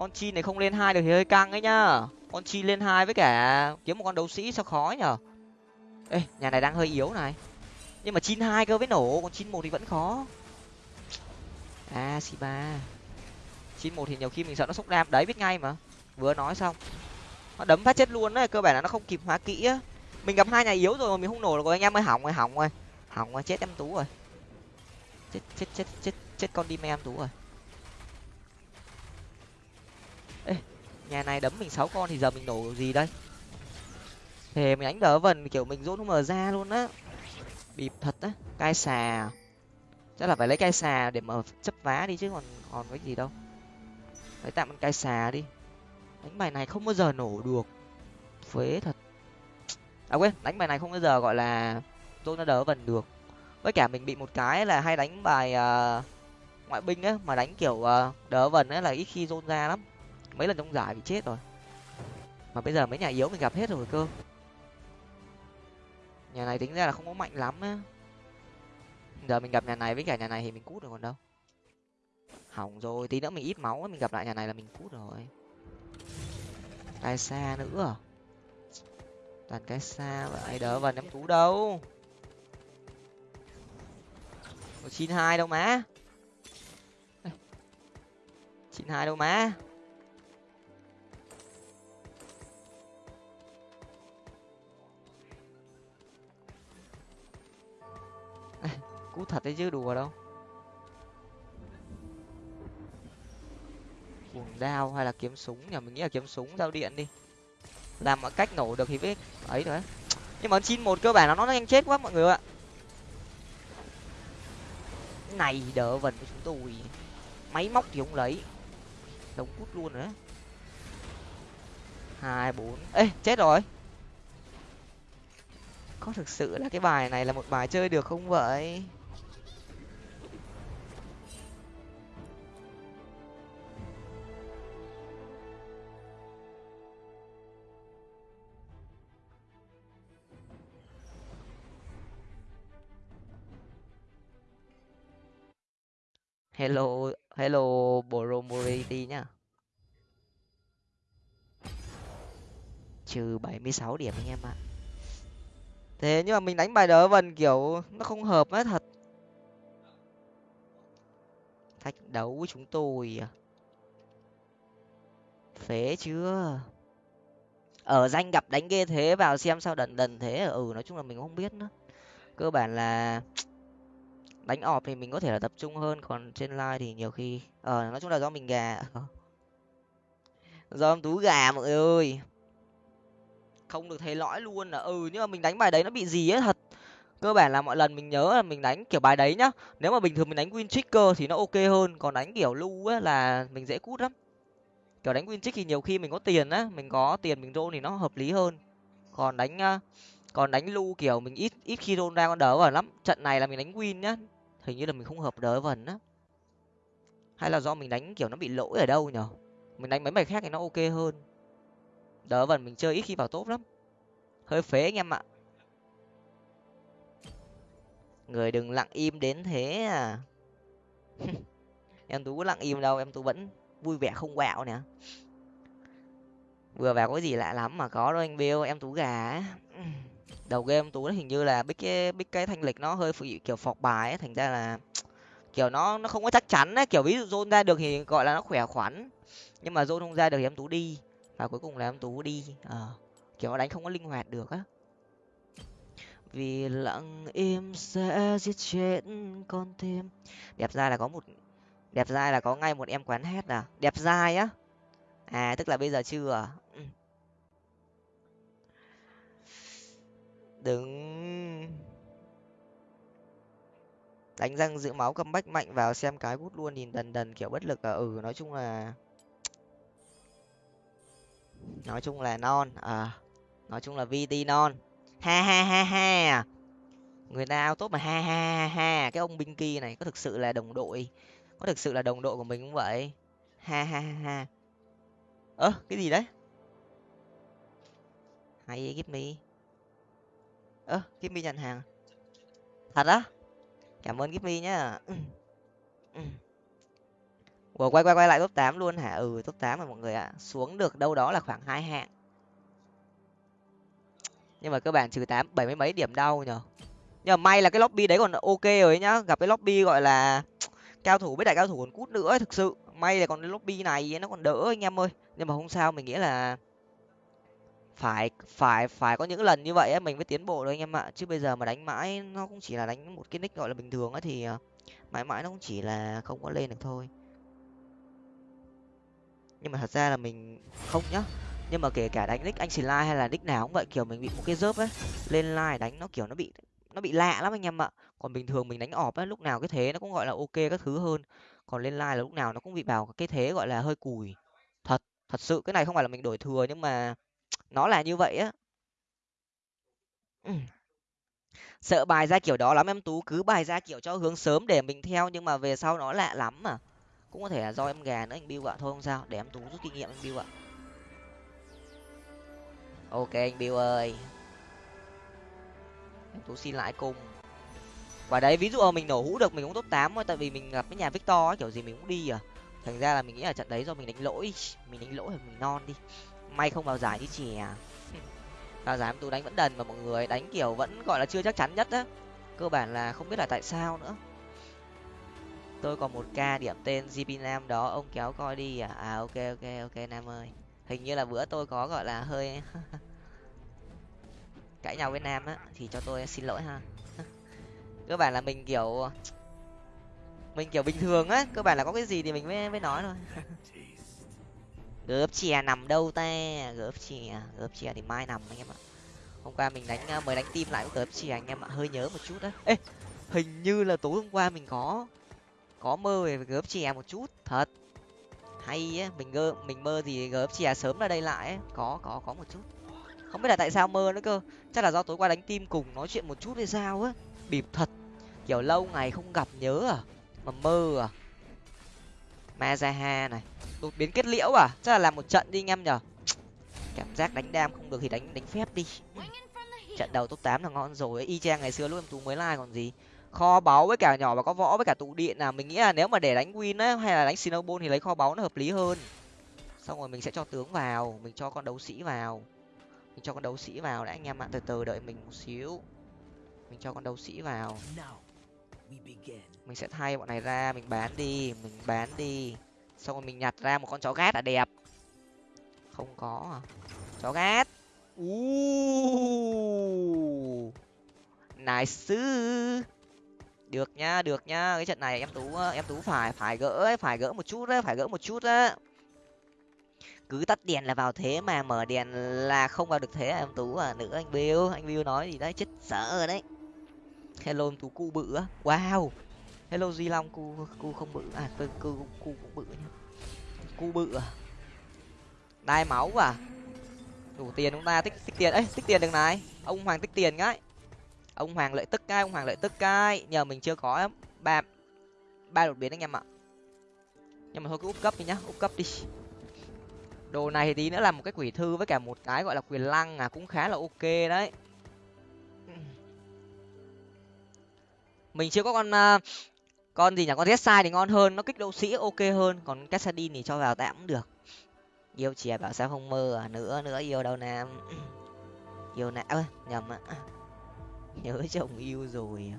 Con chi này không lên hai được thì hơi căng ấy nhá. Con chi lên hai với cả kiếm một con đấu sĩ sao khó nhở? Ê, nhà này đang hơi yếu này. Nhưng mà chín hai cơ với nổ, còn chín một thì vẫn khó. A xì ba. Chín một thì nhiều khi mình sợ nó sốc đam. Đấy, biết ngay mà. Vừa nói xong. Nó đấm phát chết luôn đấy cơ bản là nó không kịp hóa kỹ á. Mình gặp hai nhà yếu rồi mà mình không nổ được rồi, anh em ơi, hỏng rồi hỏng rồi. Hỏng rồi, chết em tú rồi. Chết chết chết chết chết con đi em tú rồi ê nhà này đấm mình sáu con thì giờ mình nổ gì đây? Thề mình đánh đỡ vần kiểu mình dỗ nó mở ra luôn á. Bịp thật á cai xà. Chắc là phải lấy cai xà để mở chấp vá đi chứ còn còn cái gì đâu. Lấy tạm con cai xà đi. Đánh bài này không bao giờ nổ được. Phế thật. À quên đánh bài này không bao giờ gọi là tôi nó đỡ vần được. Với cả mình bị một cái là hay đánh bài uh, ngoại binh á mà đánh kiểu uh, đỡ vần ấy là ít khi rôn ra lắm mấy lần trong giải bị chết rồi. Mà bây giờ mấy nhà yếu mình gặp hết rồi cơ. Nhà này tính ra là không có mạnh lắm á. Giờ mình gặp nhà này với cả nhà này thì mình cút rồi còn đâu. Hỏng rồi, tí nữa mình ít máu mình gặp lại nhà này là mình cút rồi. Cái xa nữa. Toàn cái xa vậy đỡ vào ném tú đâu. Chín hai đâu má. Chín hai đâu má. Cú thật đấy chứ, đùa đâu. Cuồng đao hay là kiếm súng nhỉ? Mình nghĩ là kiếm súng dao điện đi. Làm mọi cách nổ được thì biết ấy rồi nhưng mà chín một cơ bản là nó nhanh chết quá mọi người ạ. Này đỡ vần của chúng tôi. Máy móc thì không lấy. Đống cút luôn nữa hai, bốn. Ê, chết rồi. Có thực sự là cái bài này là một bài chơi được không vậy? Hello hello bromority nhá. Trừ bảy mươi sáu điểm anh em ạ. Thế nhưng mà mình đánh bài đỡ vần kiểu nó không hợp á thật. Thách đấu với chúng tôi à? Phế chưa? Ở danh gặp đánh ghê thế vào xem sao đần đần thế à? ừ nói chung là mình không biết nữa. Cơ bản là đánh ọp thì mình có thể là tập trung hơn, còn trên live thì nhiều khi ờ nói chung là do mình gà. Do em tú gà mọi người ơi. Không được thấy lõi luôn là ừ nhưng mà mình đánh bài đấy nó bị gì ấy, thật. Cơ bản là mọi lần mình nhớ là mình đánh kiểu bài đấy nhá. Nếu mà bình thường mình đánh win trigger thì nó ok hơn, còn đánh kiểu lu á là mình dễ cút lắm. Kiểu đánh win trick thì nhiều khi mình có tiền á, mình có tiền mình roll thì nó hợp lý hơn. Còn đánh ờ, còn đánh lu kiểu mình ít ít khi roll ra con đỡ vào lắm. Trận này là mình đánh win nhá hình như là mình không hợp đỡ vần á. Hay là do mình đánh, kiểu, nó bị lỗi ở đâu nhở? Mình đánh mấy bài khác thì nó ok hơn. Đỡ vần mình chơi ít khi vào tốt lắm. Hơi phế anh em ạ. Người đừng lặng im đến thế à. Em tú có lặng im đâu, em tú vẫn vui vẻ không quẹo nè. Vừa vào có gì lạ lắm mà có đâu anh bêu em tú gà đầu game tú hình như là biết cái biết cái thanh lịch nó hơi phụ kiểu phọc bài ấy, thành ra là kiểu nó nó không có chắc chắn ấy. Kiểu ví dụ zone ra được thì gọi là nó khỏe khoắn nhưng mà zone không ra được thì em tú đi và cuối cùng là em tú đi. À, kiểu nó đánh không có linh hoạt được á. Vì lặng im sẽ giết chết con tim. Đẹp ra là có một đẹp dai là có ngay một em quán hết à đẹp dai á. À tức là bây giờ chưa à? Ừ. đừng đánh răng giữ máu cầm bách mạnh vào xem cái hút luôn, nhìn đần đần kiểu bất lực à. Ừ nói chung là nói chung là non à nói chung là vt non. Ha ha ha ha. Người ta ao tốt mà ha ha ha ha. Cái ông binh kia này có thực sự là đồng đội. Có thực sự là đồng đội của mình không vậy? Ha ha ha ha. Ơ, cái gì đấy? Hay give me ơ give nhận hàng à? thật á cảm ơn give me nhá Ủa, quay quay quay lại top tám luôn hả? Ừ top tám rồi mọi người ạ. Xuống được đâu đó là khoảng hai hạng. Nhưng mà cơ bản trừ tám, bảy mươi mấy điểm đau nhở. Nhưng mà may là cái lobby đấy còn ok rồi nhá. Gặp cái lobby gọi là cao thủ, với đại cao thủ còn cút nữa thực sự may là còn lobby này nó còn đỡ anh em ơi nhưng mà không sao, mình nghĩ là phải phải phải có những lần như vậy ấy, mình mới tiến bộ được anh em ạ. Chứ bây giờ mà đánh mãi nó cũng chỉ là đánh một cái nick gọi là bình thường ấy thì ờ, mãi mãi nó cũng chỉ là không có lên được thôi. Nhưng mà thật ra là mình không nhá. Nhưng mà kể cả đánh nick anh xì hay là nick nào cũng vậy kiểu mình bị một cái dớp ấy lên lai đánh nó kiểu nó bị nó bị lạ lắm anh em ạ. Còn bình thường mình đánh ọp á lúc nào cái thế nó cũng gọi là ok các thứ hơn. Còn lên lai là lúc nào nó cũng bị vào cái thế gọi là hơi cùi. Thật thật sự cái này không phải là mình đổi thừa nhưng mà nó là như vậy á. Sợ bài ra kiểu đó lắm em tú cứ bài ra kiểu cho hướng sớm để mình theo nhưng mà về sau nó lạ lắm mà. Cũng có thể là do em gà nữa anh bill ạ thôi không sao để em tú rút kinh nghiệm anh bill ạ. Ok anh bill ơi. Em tú xin lại cùng. Và đấy ví dụ mà mình nổ hũ được mình cũng top tám thôi tại vì mình gặp cái nhà victor ấy, kiểu gì mình cũng đi à. Thành ra là mình nghĩ là trận đấy do mình đánh lỗi. Mình đánh lỗi thì mình non đi may không vào giải như chè vào giải tôi đánh vẫn đần mà mọi người đánh kiểu vẫn gọi là chưa chắc chắn nhất á. Cơ bản là không biết là tại sao nữa. Tôi còn một ca điểm tên gp nam đó ông kéo coi đi à? À ok ok ok nam ơi. Hình như là bữa tôi có gọi là hơi cãi nhau với nam á thì cho tôi xin lỗi ha. Cơ bản là mình kiểu mình kiểu bình thường á cơ bản là có cái gì thì mình mới mới nói thôi gớp chè nằm đâu ta? Gớp chè gớp chè thì mai nằm anh em ạ. Hôm qua mình đánh ờ, mới đánh tim lại với gớp chè anh em ạ. Hơi nhớ một chút đấy ê, hình như là tối hôm qua mình có có mơ về gớp chè một chút. Thật. Hay á, mình gơ, mình mơ thì gớp chè sớm ra đây lại ấy. có có có một chút. Không biết là tại sao mơ nữa cơ. Chắc là do tối qua đánh tim cùng nói chuyện một chút hay sao á. Bịp thật. Kiểu lâu ngày không gặp nhớ à. Mà mơ à mazaha này. Đột biến kết liễu à? Chắc là làm một trận đi anh em nhở? Cảm giác đánh đam không được thì đánh đánh phép đi. Trận đầu top tám là ngon rồi y chang ngày xưa lúc em tú mới like còn gì. Kho báu với cả nhỏ và có võ với cả tụ điện là mình nghĩ là nếu mà để đánh win á hay là đánh snowball thì lấy kho báu nó hợp lý hơn. Xong rồi mình sẽ cho tướng vào, mình cho con đấu sĩ vào. Mình cho con đấu sĩ vào đã anh em ạ. Từ từ đợi mình một xíu. Mình cho con đấu sĩ vào mình sẽ thay bọn này ra mình bán đi mình bán đi. Xong rồi mình nhặt ra một con chó gát là đẹp. Không có à? Chó gát. U nice được nhá được nhá cái trận này em tú em tú phải phải gỡ ấy, phải gỡ một chút đấy phải gỡ một chút á. Cứ tắt đèn là vào thế mà mở đèn là không vào được thế à em tú à? Nữa anh bill anh bill nói gì đấy chết sợ rồi đấy. Hello em tú cu bự wow hello di long cu cu không bự. À cu cu cu cũng bự nhá cu bự à? Đai máu à? Đủ tiền chúng ta tích tích tiền. Ấy tích tiền được này. Ông hoàng tích tiền cái. Ông hoàng lợi tức cái ông hoàng lợi tức cái. Nhờ mình chưa có ba ba đột biến anh em ạ. Nhưng mà thôi cứ úp cấp đi nhá úp cấp đi. Đồ này thì tí nữa là một cái quỷ thư với cả một cái gọi là quyền lăng à cũng khá là ok đấy. Mình chưa có con uh, con gì nhỉ? Con sai thì ngon hơn nó kích đấu sĩ ok hơn còn cassadin thì cho vào tạm cũng được. Yêu chè bảo sao không mơ à? Nữa nữa yêu đâu nam yêu não ơi nhầm ạ. Nhớ chồng yêu rồi à.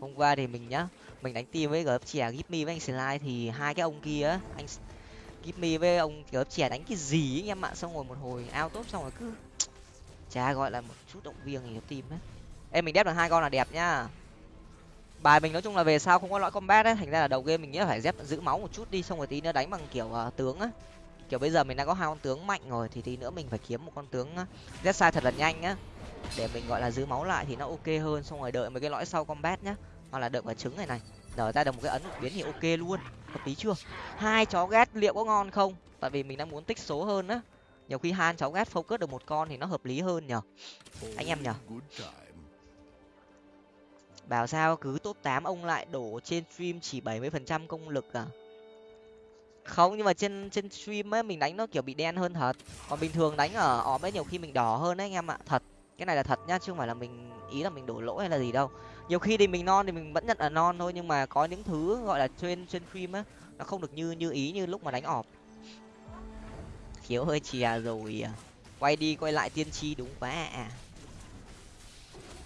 hôm qua thì mình nhá mình đánh team với gớp chè give với anh slide thì hai cái ông kia anh give với ông gớp chè đánh cái gì ấy, em ạ? Xong rồi một hồi ao tốt xong rồi cứ chả gọi là một chút động viên thì team ấy em mình đép được hai con là đẹp nhá bài mình nói chung là về sau không có lõi combat ấy thành ra là đầu game mình nghĩ là phải dép giữ máu một chút đi xong rồi tí nữa đánh bằng kiểu uh, tướng á. Kiểu bây giờ mình đã có hai con tướng mạnh rồi thì tí nữa mình phải kiếm một con tướng ờ, z sai thật là nhanh á. Để mình gọi là giữ máu lại thì nó ok hơn xong rồi đợi mấy cái lõi sau combat nhá. Hoặc là đợi quả trứng này này. Nở ra được một cái ấn đột biến thì ok luôn. Hợp lý chưa? Hai chó ghét liệu có ngon không? Tại vì mình đang muốn tích số hơn á. Nhiều khi hai cháu ghét focus được một con thì nó hợp lý hơn nhở anh em nhở bảo sao cứ top tám ông lại đổ trên stream chỉ bảy mươi phần trăm công lực à? Không, nhưng mà trên trên stream ấy, mình đánh nó kiểu bị đen hơn thật. Còn bình thường đánh ở ọp ấy, nhiều khi mình đỏ hơn đấy anh em ạ. Thật, cái này là thật nhá, chứ không phải là mình, ý là mình đổ lỗi hay là gì đâu. Nhiều khi thì mình non thì mình vẫn nhận là non thôi, nhưng mà có những thứ gọi là trên trên stream á nó không được như như ý như lúc mà đánh ọp khiếu hơi chìa rồi à. quay đi quay lại tiên tri đúng quá à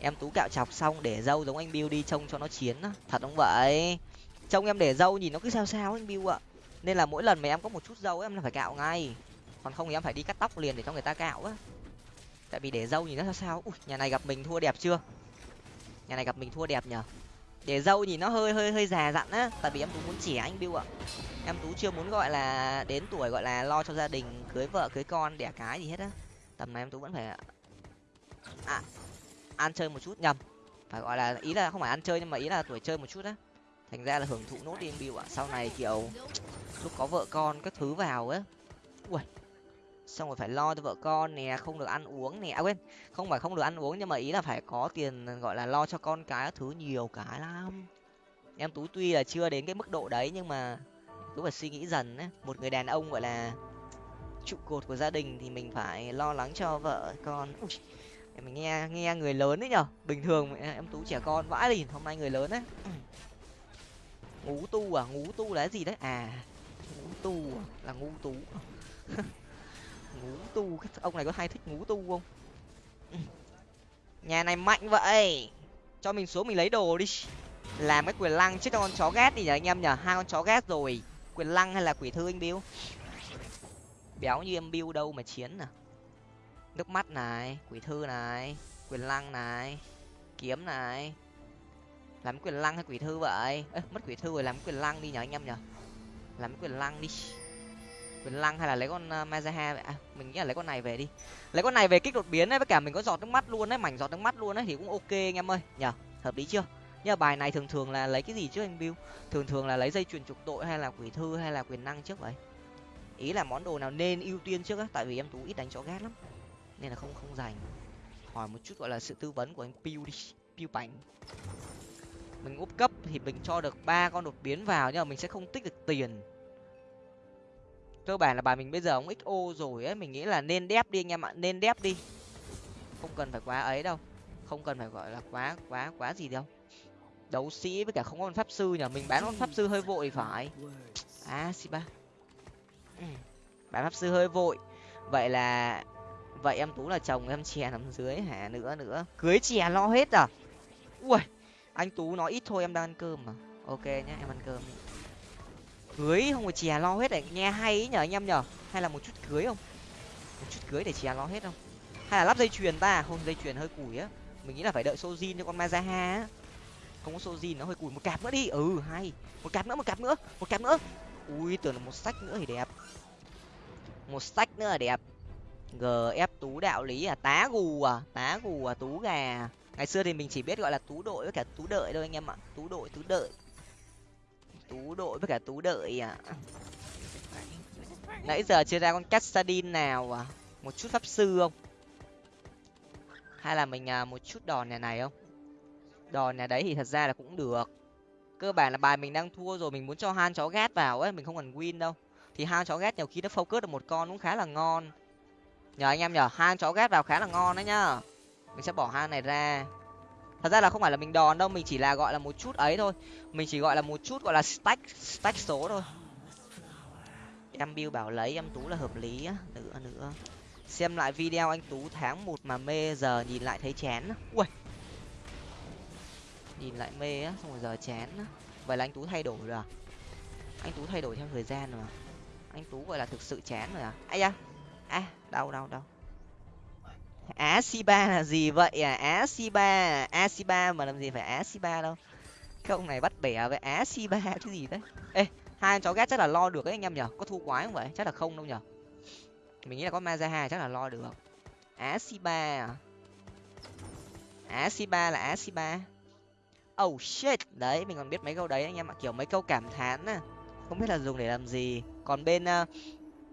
em tú cạo chọc xong để dâu giống anh bill đi trông cho nó chiến á. Thật không vậy? Trông em để dâu nhìn nó cứ sao sao anh bill ạ. Nên là mỗi lần mà em có một chút dâu em là phải cạo ngay. Còn không thì em phải đi cắt tóc liền để cho người ta cạo á. Tại vì để dâu nhìn nó sao sao ui nhà này gặp mình thua đẹp chưa? Nhà này gặp mình thua đẹp nhở để dâu nhìn nó hơi hơi hơi già dặn á. Tại vì em tú muốn trẻ anh bill ạ. Em tú chưa muốn gọi là đến tuổi gọi là lo cho gia đình cưới vợ cưới con đẻ cái gì hết á. Tầm này em tú vẫn phải à, ăn chơi một chút nhầm. Phải gọi là ý là không phải ăn chơi nhưng mà ý là tuổi chơi một chút á. Thành ra là hưởng thụ nốt đi em bill ạ. Sau này kiểu lúc có vợ con các thứ vào ấy, ui xong rồi phải lo cho vợ con nè không được ăn uống nè. À quên không phải không được ăn uống nhưng mà ý là phải có tiền gọi là lo cho con cái thứ nhiều cái lắm. Em tú tuy là chưa đến cái mức độ đấy nhưng mà cứ phải suy nghĩ dần ấy một người đàn ông gọi là trụ cột của gia đình thì mình phải lo lắng cho vợ con. Ui, mình nghe nghe người lớn đấy nhở. Bình thường em tú trẻ con vãi lìn hôm nay người lớn đấy ngú tu à ngú tu là cái gì đấy? À ngú tu à? là ngu tú. Ngú tu, ông này có hay thích ngú tu không? Nhà này mạnh vậy. Cho mình xuống mình lấy đồ đi. Làm cái quyền lăng chết con chó ghét đi nhở anh em nhở. Hai con chó ghét rồi. Quyền lăng hay là quỷ thư anh biêu béo như em biêu đâu mà chiến à? Nước mắt này quỷ thư này quyền lăng này kiếm này. Làm quyền lăng hay quỷ thư vậy? Ê, mất quỷ thư rồi làm quyền lăng đi nhở anh em nhở làm quyền lăng đi. Quyền lăng hay là lấy con uh, mazaha vậy? À, mình nghĩ là lấy con này về đi. Lấy con này về kích đột biến ấy với cả mình có giọt nước mắt luôn đấy mảnh giọt nước mắt luôn đấy thì cũng ok anh em ơi. Nhở hợp lý chưa? Nhưng mà bài này thường thường là lấy cái gì trước anh bill? Thường thường là lấy dây chuyền trục tội hay là quỷ thư hay là quyền năng trước vậy? Ý là món đồ nào nên ưu tiên trước á? Tại vì em tú ít đánh chó ghét lắm nên là không không dành. Hỏi một chút gọi là sự tư vấn của anh piu đi, piu bánh mình úp cấp thì mình cho được ba con đột biến vào nhưng mà mình sẽ không tích được tiền. Cơ bản là bài mình bây giờ ông xo rồi ấy, mình nghĩ là nên đép đi anh em ạ, nên đép đi. Không cần phải quá ấy đâu, không cần phải gọi là quá quá quá gì đâu. Đấu sĩ với cả không có con pháp sư nhở mình bán con pháp sư hơi vội phải. À xì ba. Ừ, bán pháp sư hơi vội. Vậy là vậy em tú là chồng em chè nằm dưới hả? Nữa nữa. Cưới chè lo hết à? Ui, anh tú nói ít thôi, em đang ăn cơm mà. Ok nhá, em ăn cơm cưới không phải chè lo hết này. Nghe hay ý nhở anh em nhở hay là một chút cưới không? Một chút cưới để chè lo hết không? Hay là lắp dây chuyền ta? Không, dây chuyền hơi củi á. Mình nghĩ là phải đợi sojin cho con mazaha á. Không có sojin nó hơi củi một cặp nữa đi. Ừ hay. Một cặp nữa, một cặp nữa. Một cặp nữa. Ui, tưởng là một sách nữa thì đẹp. Một sách nữa là đẹp gf tú đạo lý à? Tá gù à? Tá gù à? Tú gà à? ngày xưa thì mình chỉ biết gọi là tú đội với cả tú đợi thôi anh em ạ. Tú đội tú đợi. Tú đội với cả tú đợi à. Nãy giờ chưa ra con cassadin nào à? Một chút pháp sư không? Hay là mình à, một chút đòn nhà này không? Đòn nhà đấy thì thật ra là cũng được. Cơ bản là bài mình đang thua rồi mình muốn cho han chó gát vào ấy mình không cần win đâu. Thì han chó gát nhiều khi nó focus được một con cũng khá là ngon nhờ anh em nhờ, han chó ghét vào khá là ngon đấy nhá. Mình sẽ bỏ han này ra. Thật ra là không phải là mình đòn đâu, mình chỉ là gọi là một chút ấy thôi. Mình chỉ gọi là một chút gọi là stack stack số thôi. Em bill bảo lấy, em tú là hợp lý á. Nữa nữa. Xem lại video anh tú tháng một mà mê, giờ nhìn lại thấy chán ui nhìn lại mê á, xong rồi giờ chán á. Vậy là anh tú thay đổi rồi à? Anh tú thay đổi theo thời gian rồi à? Anh tú gọi là thực sự chán rồi à? Ai da à đau đau đau á si ba là gì vậy à? Á si ba a si ba mà làm gì phải á si ba đâu? Cái ông này bắt bẻ với á si ba cái gì đấy ê hai chó ghét chắc là lo được đấy anh em nhở? Có thu quái không vậy? Chắc là không đâu nhở? Mình nghĩ là có mazaha chắc là lo được. Á si ba à? Á si ba là á si ba oh shit. Đấy mình còn biết mấy câu đấy anh em ạ. Kiểu mấy câu cảm thán á không biết là dùng để làm gì. Còn bên uh,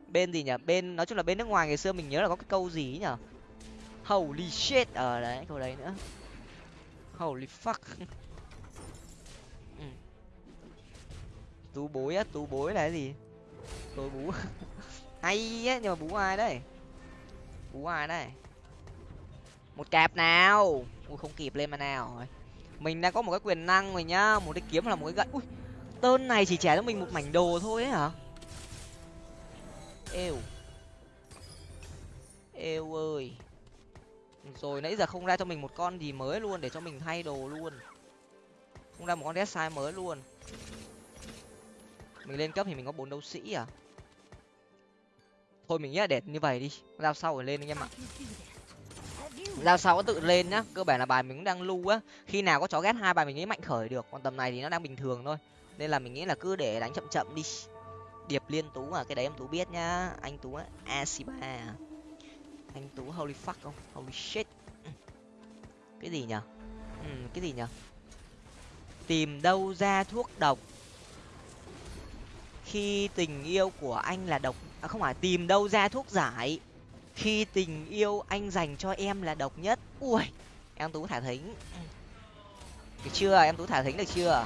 bên gì nhỉ? Bên, nói chung là bên nước ngoài ngày xưa mình nhớ là có cái câu gì nhở holy shit. Ở đấy, câu đấy nữa. Holy fuck. Ừ. tú bối á, tú bối là cái gì? Tôi bú. Hay á, nhưng mà bú ai đấy? Bú ai đấy? Một cạp nào? Ui, không kịp lên mà nào mình đang có một cái quyền năng rồi nhá, một cái kiếm là một cái gậy. Ui, tơn này chỉ trả cho mình một mảnh đồ thôi ấy hả? Êu. Êu ơi. Rồi nãy giờ không ra cho mình một con gì mới luôn, để cho mình thay đồ luôn. Không ra một con dead mới luôn. Mình lên cấp thì mình có bốn đấu sĩ à? Thôi mình nghĩ là để như vậy đi. Giao sau rồi lên anh em ạ. Giao sau có tự lên nhá. Cơ bản là bài mình cũng đang lưu á. Khi nào có chó ghét hai bài mình nghĩ mạnh khởi được. Còn tầm này thì nó đang bình thường thôi. Nên là mình nghĩ là cứ để đánh chậm chậm đi điệp liên tú à? Cái đấy em tú biết nhá. Anh tú á asiba à? anh tú holy fuck không? Holy shit. Cái gì nhở? Ừ, cái gì nhở? Tìm đâu ra thuốc độc? Khi tình yêu của anh là độc. À, không phải tìm đâu ra thuốc giải. Khi tình yêu anh dành cho em là độc nhất. Ui em tú thả thính. Ừ. Được chưa? Em tú thả thính được chưa?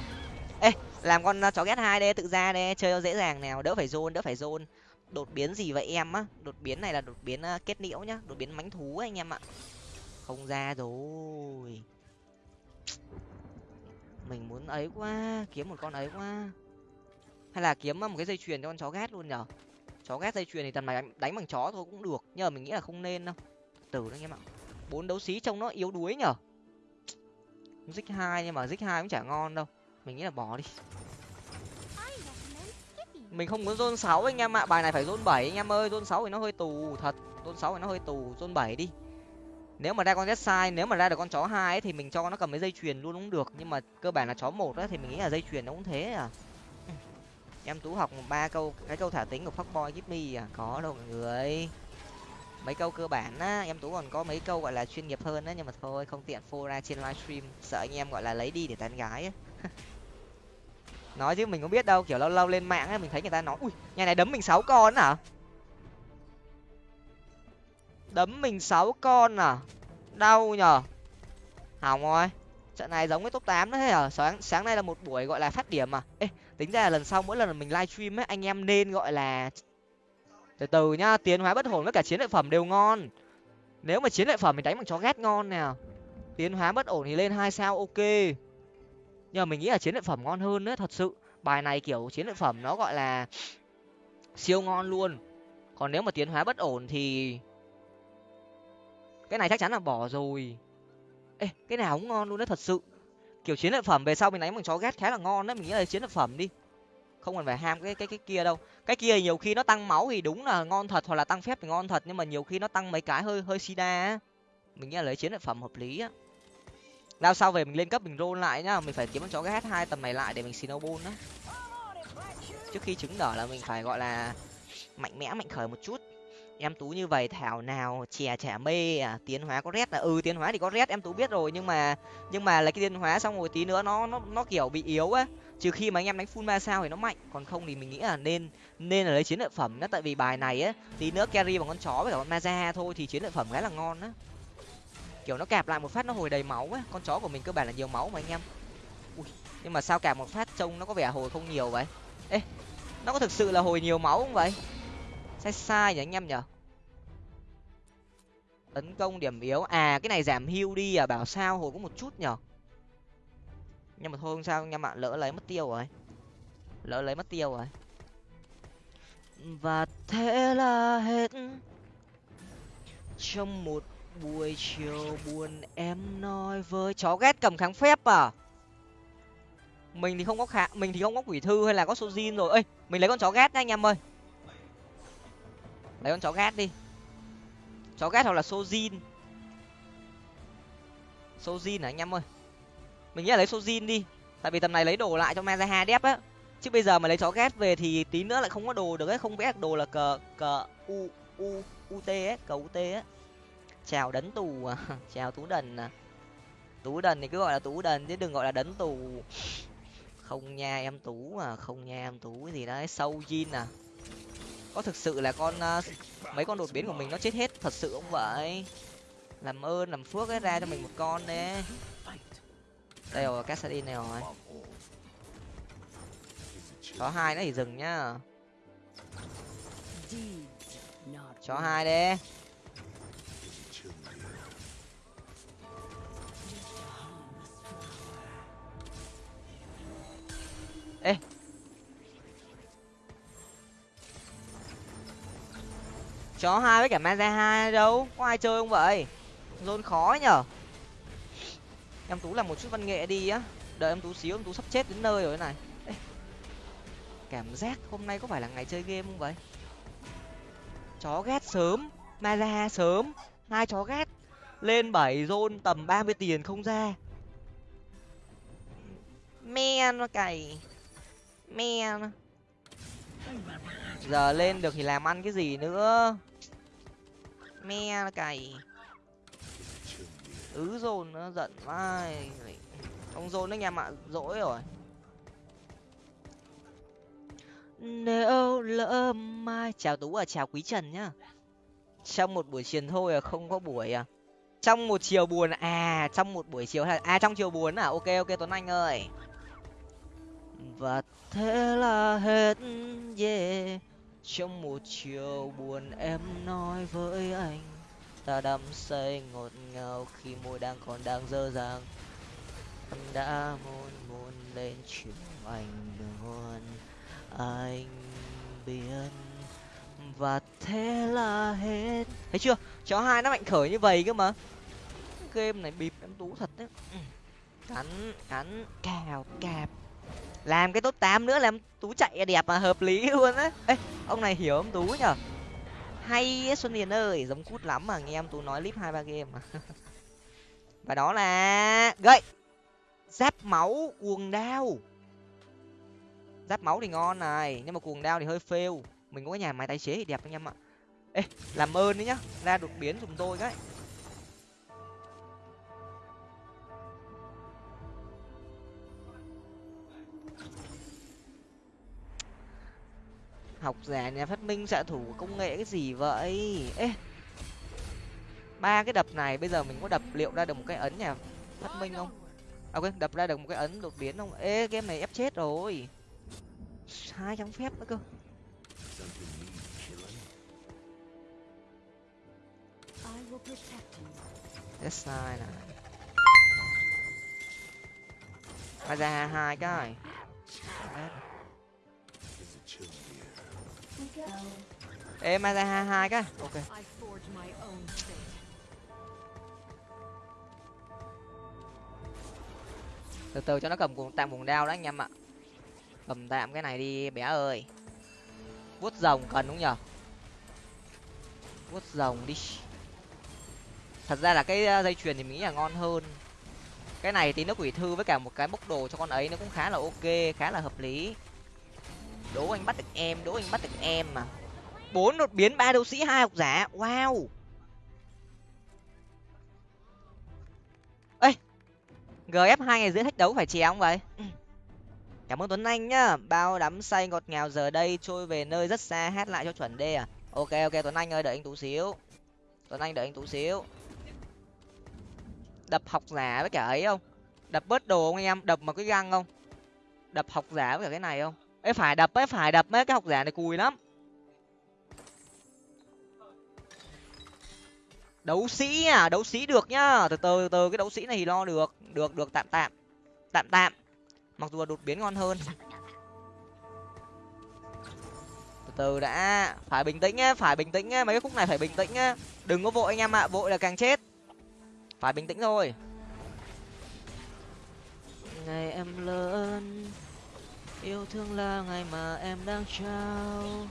Ê làm con uh, chó ghét hai đây tự ra đây chơi dễ dàng nào đỡ phải zone đỡ phải zone đột biến gì vậy em á? Đột biến này là đột biến uh, kết liễu nhá đột biến mánh thú anh em ạ. Không ra rồi. Mình muốn ấy quá kiếm một con ấy quá. Hay là kiếm uh, một cái dây chuyền cho con chó ghét luôn nhở? Chó ghét dây chuyền thì tầm này đánh, đánh bằng chó thôi cũng được nhưng mà mình nghĩ là không nên đâu. Từ đó anh em ạ. Bốn đấu sĩ trông nó yếu đuối nhở? Dích hai nhưng mà dích hai cũng chả ngon đâu mình nghĩ là bỏ đi. Mình không muốn zone sáu anh em ạ. Bài này phải zone bảy anh em ơi. Zone sáu thì nó hơi tù thật. Zone sáu thì nó hơi tù. Zone bảy đi. Nếu mà ra con sai nếu mà ra được con chó hai ấy, thì mình cho nó cầm cái dây chuyền luôn cũng được. Nhưng mà cơ bản là chó một thì mình nghĩ là dây chuyền nó cũng thế à. Em tú học ba câu cái câu thả tính của fuckboy give me à. Có đâu mọi người. Mấy câu cơ bản á. Em tú còn có mấy câu gọi là chuyên nghiệp hơn á nhưng mà thôi không tiện phô ra trên livestream. Sợ anh em gọi là lấy đi để tán gái á nói chứ mình không biết đâu, kiểu lâu lâu lên mạng ấy, mình thấy người ta nói, ui, nhà này đấm mình sáu con à? Đấm mình sáu con à? Đau nhở hỏng rồi. Trận này giống với top tám đấy à sáng sáng nay là một buổi gọi là phát điểm à? Ê, tính ra là lần sau mỗi lần mình livestream ấy, anh em nên gọi là từ từ nhá, tiến hóa bất hồn với cả chiến lợi phẩm đều ngon. Nếu mà chiến lợi phẩm mình đánh bằng chó ghét ngon nè. Tiến hóa bất ổn thì lên hai sao, ok nhưng mà mình nghĩ là chiến lợi phẩm ngon hơn đấy, thật sự. Bài này kiểu chiến lợi phẩm nó gọi là siêu ngon luôn. Còn nếu mà tiến hóa bất ổn thì cái này chắc chắn là bỏ rồi. Ê, cái nào cũng ngon luôn đấy, thật sự. Kiểu chiến lợi phẩm về sau mình đánh bằng chó ghét khá là ngon đấy, mình nghĩ là chiến lợi phẩm đi. Không cần phải ham cái cái cái kia đâu. Cái kia nhiều khi nó tăng máu thì đúng là ngon thật hoặc là tăng phép thì ngon thật, nhưng mà nhiều khi nó tăng mấy cái hơi hơi sida á. Mình nghĩ là lấy chiến lợi phẩm hợp lý á lao sau về mình lên cấp mình roll lại nhá, mình phải kiếm con chó cái hai tầm này lại để mình snowball á trước khi trứng nở là mình phải gọi là mạnh mẽ, mạnh khởi một chút. Em tú như vậy, thảo nào, chè chả mê à tiến hóa có rét là ừ tiến hóa thì có rét, em tú biết rồi, nhưng mà nhưng mà lấy cái tiến hóa xong rồi tí nữa nó nó nó kiểu bị yếu á. Trừ khi mà anh em đánh full ma sao thì nó mạnh, còn không thì mình nghĩ là nên nên là lấy chiến lợi phẩm đó tại vì bài này á, tí nữa carry bằng con chó với cả con ma thôi thì chiến lợi phẩm khá là ngon á kiểu nó cạp lại một phát nó hồi đầy máu á con chó của mình cơ bản là nhiều máu mà anh em. Ui, nhưng mà sao cạp một phát trông nó có vẻ hồi không nhiều vậy? Ê nó có thực sự là hồi nhiều máu không vậy? Sai sai nhỉ anh em nhở tấn công điểm yếu. À cái này giảm hưu đi à bảo sao hồi có một chút nhở nhưng mà thôi không sao anh em ạ lỡ lấy mất tiêu rồi. Lỡ lấy mất tiêu rồi. Và thế là hết. Trong một buổi chiều buồn em nói với chó ghét cầm kháng phép à? Mình thì không có khả mình thì không có quỷ thư hay là có số zin rồi. Ơi mình lấy con chó ghét nha anh em ơi. Lấy con chó ghét đi. Chó ghét hoặc là số zin số zin à anh em ơi? Mình nghĩ là lấy số zin đi. Tại vì tầm này lấy đồ lại cho Mazaha đép á. Chứ bây giờ mà lấy chó ghét về thì tí nữa lại không có đồ được ấy. Không vẽ đồ là cờ cờ u u ut ấy, cờ ut ấy chào đấn tù à chào tú đần à. Tú đần thì cứ gọi là tú đần chứ đừng gọi là đấn tù. Không nha em tú à không nha em tú gì đấy sâu jean à. Có thực sự là con uh, mấy con đột biến của mình nó chết hết thật sự không vậy? Làm ơn làm phước ấy ra cho mình một con đấy đây rồi cassadin này rồi. Chó hai nó thì dừng nhá. Chó hai đi. Ê. Chó hai với cả maza hai đâu? Có ai chơi không vậy? Zone khó nhở. Em tú làm một chút văn nghệ đi á. Đợi em tú xíu, em tú sắp chết đến nơi rồi này. Ê. cảm giác hôm nay có phải là ngày chơi game không vậy? Chó ghét sớm maza sớm. Hai chó ghét. Lên bảy zone tầm ba mươi tiền không ra. Men nó cày me giờ lên được thì làm ăn cái gì nữa? Me cày ứ dồn nó giận vai. Ông dồn anh em ạ dỗi rồi. Nếu lỡ mai chào tú à chào quý trần nhá. Trong một buổi chiều thôi à không có buổi à? Trong một chiều buồn à trong một buổi chiều à trong chiều buồn à? Ok ok tuấn anh ơi và thế là hết, yeah. Trong một chiều buồn em nói với anh, ta đắm say ngọt ngào khi môi đang còn đang dơ dàng. Em đã hôn hôn lên chiều anh luôn anh biết và thế là hết. Thấy chưa? Chó hai nó mạnh khởi như vậy cơ mà. Game này bịp em tú thật đấy. Ừ. Cắn cắn, cào, cạp làm cái top tám nữa làm tú chạy đẹp mà, hợp lý luôn á. Ê, ông này hiểu ông tú nhở? Hay xuân hiền ơi, giống cút lắm mà nghe em tú nói clip hai ba game mà. Và đó là gậy. Giáp máu, cuồng đao. Giáp máu thì ngon này, nhưng mà cuồng đao thì hơi fail. Mình có cái nhà máy tái chế thì đẹp anh em ạ. Ê, làm ơn đấy nhá, ra đột biến giùm tôi cái. Học giả nhà phát minh xạ thủ công nghệ cái gì vậy? Ê ba cái đập này bây giờ mình có đập liệu ra được một cái ấn nhà phát minh không? À quên đập ra được một cái ấn đột biến không? Ê game này ép chết rồi. Hai trăm phép nữa cơ. Yes, này. Mai ra hai cái ê, mai ra hai hai cái. Ok. Từ từ cho nó cầm cuồng, tạm cuồng đao đó anh em ạ. Cầm tạm cái này đi, bé ơi. Vuốt rồng cần đúng nhở? Vuốt rồng đi. Thật ra là cái ờ, dây chuyền thì mình nghĩ là ngon hơn. Cái này tí nước quỷ thư với cả một cái bốc đồ cho con ấy nó cũng khá là ok, khá là hợp lý đố anh bắt được em đố anh bắt được em mà. Bốn đột biến ba đấu sĩ hai học giả. Wow. Ê gf hai ngày rưỡi thách đấu phải chè không vậy? Cảm ơn tuấn anh nhá. Bao đắm say ngọt ngào giờ đây trôi về nơi rất xa hát lại cho chuẩn đê à? Ok ok tuấn anh ơi đợi anh tú xíu. Tuấn anh đợi anh tú xíu. Đập học giả với cả ấy không? Đập bớt đồ không anh em? Đập mà cái găng không? Đập học giả với cả cái này không ấy phải đập ấy phải đập mấy cái học giả này cùi lắm. Đấu sĩ à đấu sĩ được nhá. Từ từ từ, cái đấu sĩ này thì lo được được được tạm tạm tạm tạm. Mặc dù là đột biến ngon hơn. Từ từ đã, phải bình tĩnh nhá, phải bình tĩnh nhá. Mấy cái khúc này phải bình tĩnh nhá. Đừng có vội anh em ạ, vội là càng chết. Phải bình tĩnh thôi. Ngày em lớn yêu thương là ngày mà em đang trao.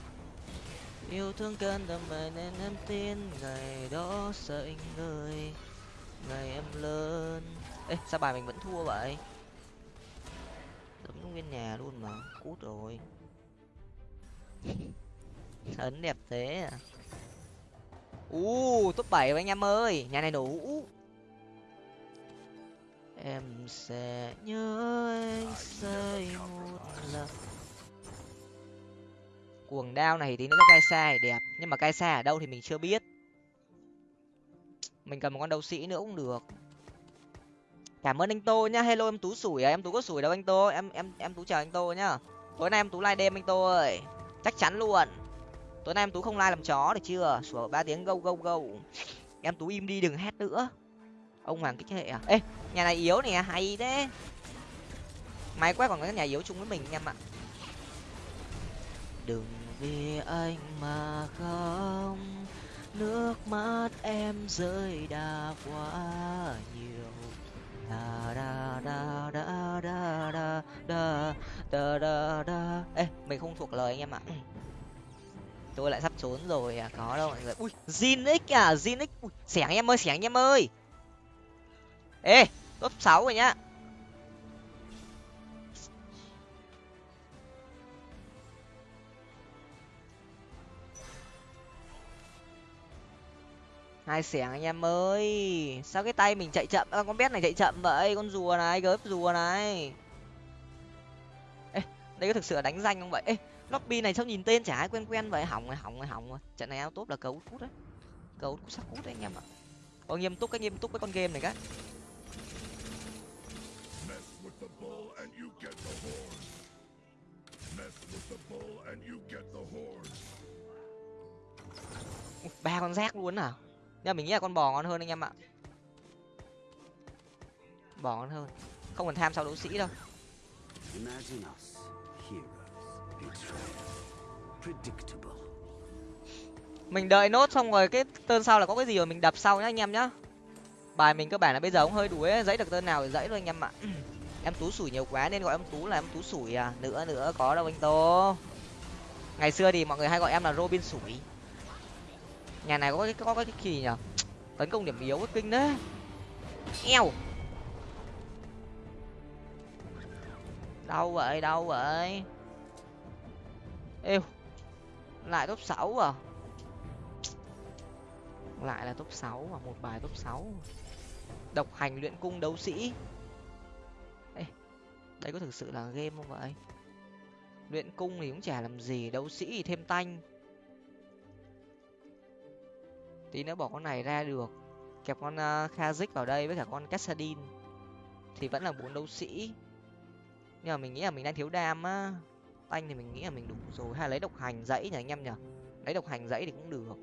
Yêu thương cơn đầm mày nên em tin ngày đó sẽ anh người. Ngày em lớn. Ê, sao bài mình vẫn thua vậy? Đúng nguyên nhà luôn mà, cút rồi. Ấn đẹp thế à? U top bảy anh em ơi. Nhà này đủ em sẽ nhớ anh say một lần. Cuồng đao này thì nó cai sai đẹp, nhưng mà cai sai ở đâu thì mình chưa biết. Mình cần một con đấu sĩ nữa cũng được. Cảm ơn anh tô nhá. Hello, em tú sủi à? Em tú có sủi đâu anh tô? Em em em tú chào anh tô nhá. Tối nay em tú like đêm anh tô ơi. Chắc chắn luôn. Tối nay em tú không like làm chó được chưa? Sủa, ba tiếng gâu gâu gâu. Em tú im đi đừng hét nữa ông hoàng kích hệ à? Ê, nhà này yếu nè, hay thế. Máy quét còn có nhà yếu chung với mình anh em ạ. Đừng vì anh mà không. Nước mắt em rơi đã quá nhiều. Da da da da da da da da da da. Ê, mình không thuộc lời anh em ạ. Tôi lại sắp trốn rồi à có đâu mọi người. Ui zin x à zin x xẻng em ơi, xẻng em ơi ê top sáu rồi nhá. Hai xẻng anh em ơi. Sao cái tay mình chạy chậm? À, con bé này chạy chậm vậy con rùa này gớp rùa này. Ê đây có thực sự là đánh danh không vậy? Ê lobby này sao nhìn tên chả ai quen quen vậy? Hỏng rồi hỏng rồi hỏng rồi. Trận này ao tốt là cấu cút đấy. Cấu cút sắc cút đấy anh em ạ. Có nghiêm túc cái nghiêm túc với con game này các. Ba con rác luôn à? Nhưng mình nghĩ là con bò ngon hơn anh em ạ. Bò ngon hơn. Không cần tham sau đấu sĩ đâu. Mình đợi nốt xong rồi cái tơn sau là có cái gì rồi mình đập sau nhá anh em nhá. Bài mình cơ bản là bây giờ cũng hơi đuối dãy được tơn nào thì dãy thôi anh em ạ em tú sủi nhiều quá nên gọi em tú là em tú sủi à? Nữa nữa, có đâu anh tô. Ngày xưa thì mọi người hay gọi em là robin sủi. Nhà này có cái có cái gì nhở tấn công điểm yếu cái kinh đấy. Eo! Đâu vậy đâu vậy. Êu! Lại top sáu à? Lại là top sáu à? Một bài top sáu. Độc hành luyện cung đấu sĩ đây có thực sự là game không vậy? Luyện cung thì cũng chả làm gì đấu sĩ thì thêm tanh. Tí nữa bỏ con này ra được. Kẹp con à, uh, kazik vào đây với cả con cassadin thì vẫn là bốn đấu sĩ. Nhưng mà mình nghĩ là mình đang thiếu đam á. Tanh thì mình nghĩ là mình đủ rồi. Hay lấy độc hành dãy nhỉ anh em nhỉ? Lấy độc hành dãy thì cũng được.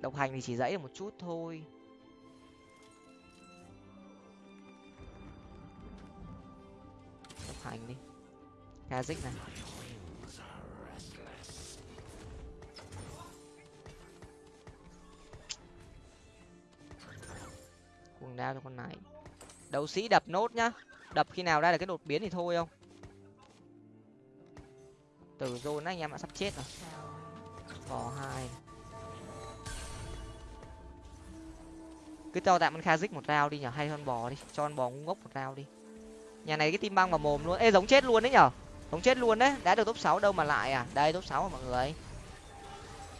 Độc hành thì chỉ dãy được một chút thôi. Hành đi. Kazik này. Cuồng đao cho con này. Đấu sĩ đập nốt nhá. Đập khi nào ra được cái đột biến thì thôi không? Từ zone anh em đã sắp chết rồi. Bò hai. Cứ cho tạm con kha một rau đi nhở. Hay hơn bò đi. Cho con bò ngu ngốc một rau đi nhà này cái tim băng vào mồm luôn. Ê, giống chết luôn đấy nhở? Giống chết luôn đấy. Đã được top sáu đâu mà lại à? Đây, top sáu mọi người.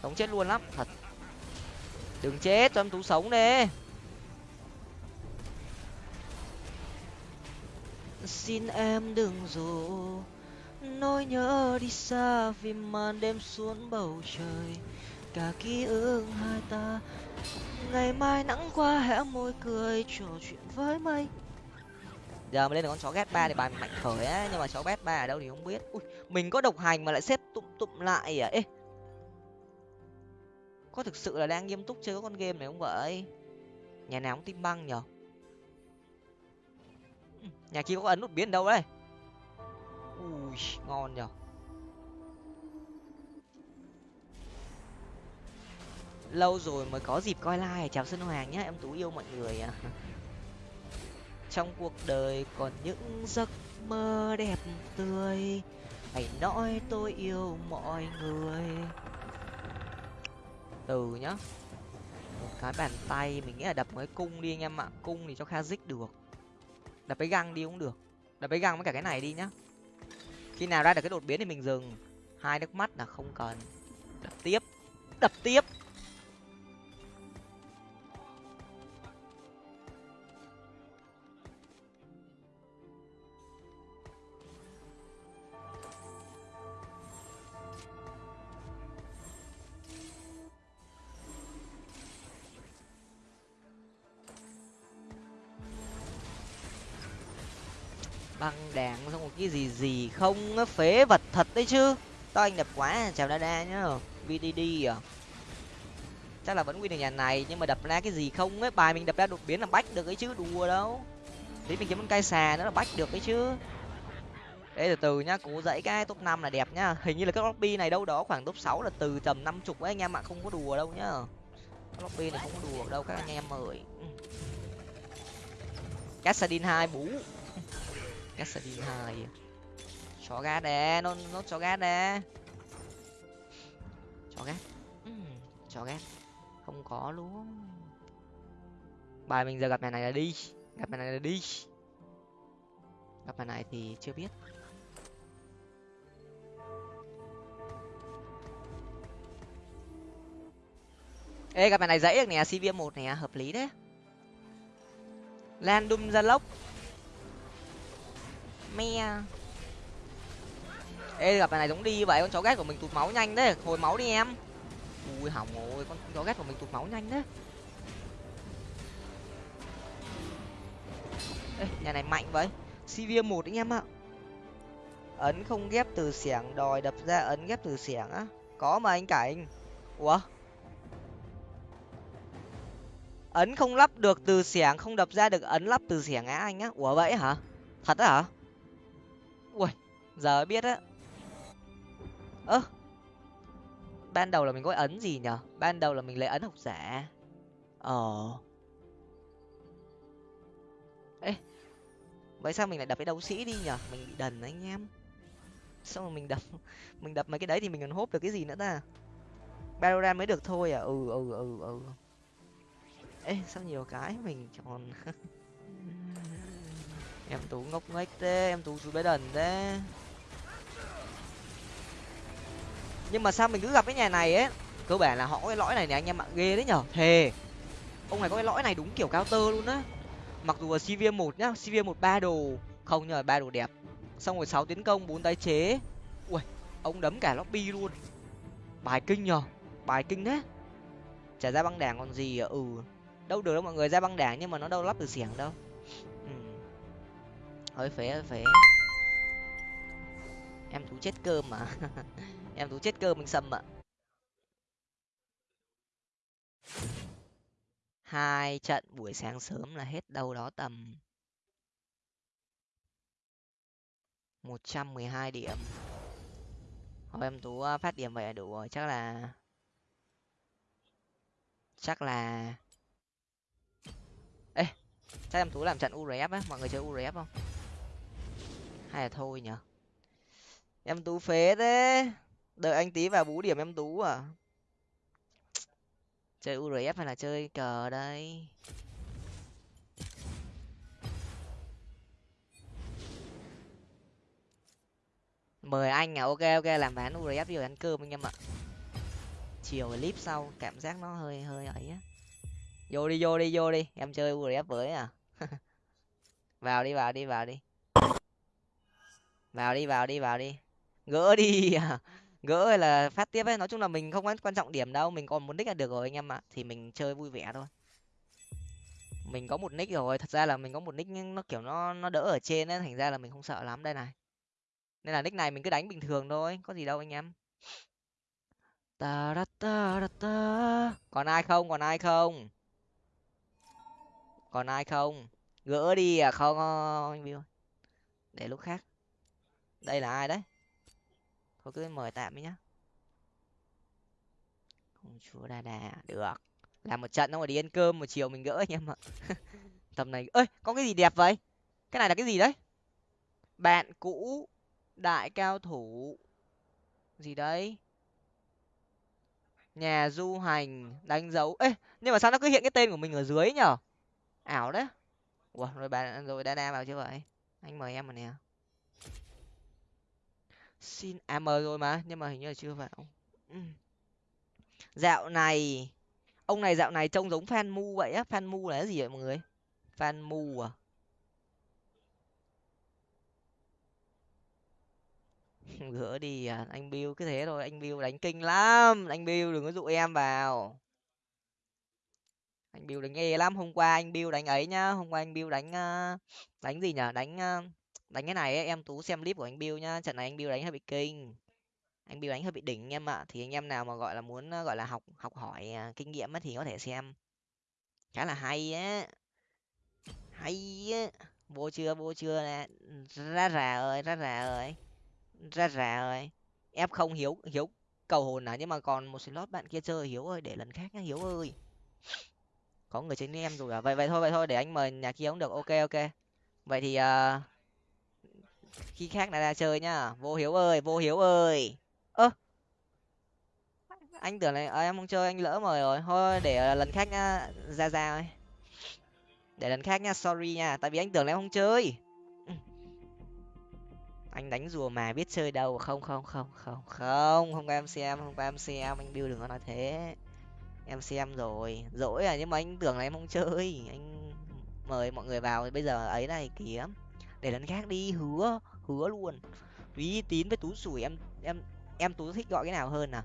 Giống chết luôn lắm, thật. Đừng chết, cho em tú sống đi. Xin em đừng dù nỗi nhớ đi xa vì màn đêm xuống bầu trời. Cả ký ức hai ta, ngày mai nắng qua hẽ môi cười trò chuyện với mây giờ mới lên được con chó ghét ba thì bài mạnh khởi á, nhưng mà chó ghét ba ở đâu thì không biết. Ui, mình có độc hành mà lại xếp tụm tụm lại à? Ê, có thực sự là đang nghiêm túc chơi con game này không vậy? Nhà nào cũng tim băng nhở nhà kia có ấn nút biến đâu đấy ui, ngon nhở lâu rồi mới có dịp coi like chào xuân hoàng nhá, em tú yêu mọi người à. trong cuộc đời còn những giấc mơ đẹp tươi, hãy nói tôi yêu mọi người. Từ nhá. Một cái bàn tay, mình nghĩ là đập mấy cung đi anh em ạ. Cung thì cho kha dích được. Đập cái găng đi cũng được. Đập cái găng với cả cái này đi nhá. Khi nào ra được cái đột biến thì mình dừng. Hai nước mắt là không cần. Đập tiếp. Đập tiếp. Cái gì gì không phế vật thật đấy chứ. To anh đẹp quá, chào đa đa nhá vdd à? Chắc là vẫn win được nhà này, nhưng mà đập ra cái gì không ấy, bài mình đập ra đột biến là bách được ấy chứ, đùa đâu. Tí mình kiếm con cây xà nữa là bách được ấy chứ. Đây từ từ nhá cố dãy cái top năm là đẹp nhá. Hình như là các lobby này đâu đó khoảng top sáu là từ tầm năm chục ấy, anh em ạ, không có đùa đâu nhá. Các lobby này không có đùa đâu, các anh em ơi. Cassadin hai, bú. Cassadin hai chó gát đè nó nó chó gát đè chó gát chó gát không có luôn. Bài mình giờ gặp mẹ này là đi. Gặp mẹ này là đi. Gặp mẹ này thì chưa biết. Ê, gặp mẹ này dãy được nè cv một nè, hợp lý đấy. Lan đum ra lốc me. Ê, gặp này giống đi vậy, con chó ghét của mình tụt máu nhanh đấy hồi máu đi em. Ui, hỏng rồi, con chó ghét của mình tụt máu nhanh đấy ê, nhà này mạnh vậy. Cv một anh em ạ. Ấn không ghép từ xẻng, đòi đập ra ấn ghép từ xẻng á. Có mà anh cảnh. Ủa? Ấn không lắp được từ xẻng, không đập ra được ấn lắp từ xẻng á anh á. Ủa vậy hả? Thật á hả? Ui, giờ biết á. Ơ, ban đầu là mình có ấn gì nhở? Ban đầu là mình lấy ấn học giả. Ờ. Ê, vậy sao mình lại đập cái đấu sĩ đi nhở? Mình bị đần anh em. Xong rồi mình đập mình đập mấy cái đấy thì mình còn hốp được cái gì nữa ta? Battleground mới được thôi à? Ừ ừ ừ ừ. Ê, sao nhiều cái mình chọn. em tú ngốc nghếch thế, em tú chú bé đần thế. Nhưng mà sao mình cứ gặp cái nhà này ấy? Cơ bản là họ có cái lõi này này anh em ạ ghê đấy nhở? Thề. Ông này có cái lõi này đúng kiểu cao tơ luôn á. Mặc dù là cv một nhá cv một ba đồ. Không nhờ ba đồ đẹp. Xong rồi sáu tiến công, bốn tái chế. Ui, ông đấm cả lobby luôn. Bài kinh nhờ bài kinh đấy trả ra băng đảng còn gì à? Ừ. Đâu được đâu mọi người ra băng đảng nhưng mà nó đâu lắp từ xiềng đâu hơi phế hơi phế. Em tú chết cơm mà. Em tú chết cơm mình sâm ạ. Hai trận buổi sáng sớm là hết đâu đó tầm một trăm mười hai điểm. Thôi, em tú ờ, phát điểm vậy là đủ rồi. Chắc là chắc là, ê, chắc em tú làm trận uref á. Mọi người chơi uref không? Hay là thôi nhở em tú phế thế. Đợi anh tí vào bú điểm em tú à. Chơi urf hay là chơi cờ đây? Mời anh à ok ok, làm ván urf rồi ăn cơm anh em ạ. Chiều clip sau, cảm giác nó hơi hơi ấy á. Vô đi vô đi vô đi, em chơi urf với à. Vào đi vào đi vào đi vào đi vào đi vào đi. Gỡ đi. À gỡ hay là phát tiếp ấy, nói chung là mình không quan trọng điểm đâu. Mình còn một nick là được rồi anh em ạ. Thì mình chơi vui vẻ thôi. Mình có một nick rồi. Thật ra là mình có một nick nó kiểu nó nó đỡ ở trên ấy, thành ra là mình không sợ lắm đây này. Nên là nick này mình cứ đánh bình thường thôi, có gì đâu anh em. Ta ra ta ra ta. Còn ai không? Còn ai không? Còn ai không? Gỡ đi à? Không anh view để lúc khác đây là ai đấy? Thôi cứ mời tạm đi nhá. Công chúa đa đà được. Làm một trận xong rồi đi ăn cơm một chiều mình gỡ anh em ạ. Tầm này, ơi, có cái gì đẹp vậy? Cái này là cái gì đấy? Bạn cũ, đại cao thủ. Gì đấy? Nhà du hành, đánh dấu. Ê, nhưng mà sao nó cứ hiện cái tên của mình ở dưới nhở? Ảo đấy. Ủa, rồi bạn rồi đa đa vào chưa vậy? Anh mời em mà nè xin à rồi mà, nhưng mà hình như là chưa vào. Ừ. dạo này, ông này dạo này trông giống fan mu vậy á. Fan mu là cái gì vậy mọi người? Fan mu à? Gỡ đi à anh bill cứ thế thôi, anh bill đánh kinh lắm. Anh bill đừng có dụ em vào. Anh bill đánh ghê lắm. Hôm qua anh bill đánh ấy nhá. Hôm qua anh bill đánh à, đánh gì nhở đánh à, đánh cái này ấy, em tú xem clip của anh bill nhá trận này anh bill đánh hơi bị kinh. Anh bill đánh hơi bị đỉnh em ạ thì anh em nào mà gọi là muốn gọi là học học hỏi à, kinh nghiệm thì có thể xem. Khá là hay á. Hay á. Vô chưa vô chưa nè. Ra rà ơi ra rà ơi. Ra rà ơi. Em không hiếu hiếu cầu hồn à nhưng mà còn một slot bạn kia chơi hiếu ơi để lần khác nhá hiếu ơi. Có người trên em rồi à? Vậy vậy thôi vậy thôi để anh mời nhà kia cũng được. Ok ok. Vậy thì uh, khi khác lại ra chơi nhá vô hiếu ơi vô hiếu ơi. Ơ. Anh tưởng là à, em không chơi anh lỡ mời rồi. Thôi để ờ, lần khác nhá ra ra ơi để lần khác nhá sorry nha tại vì anh tưởng là em không chơi. Anh đánh rùa mà biết chơi đâu. Không không không không không không có em xem không có em xem. Anh bill đừng có nói thế. Em xem rồi. Dỗi à nhưng mà anh tưởng là em không chơi. Anh mời mọi người vào. Bây giờ ấy này kìa để lần khác đi hứa hứa luôn. Uy tín với tú sủi em em em tú thích gọi cái nào hơn à?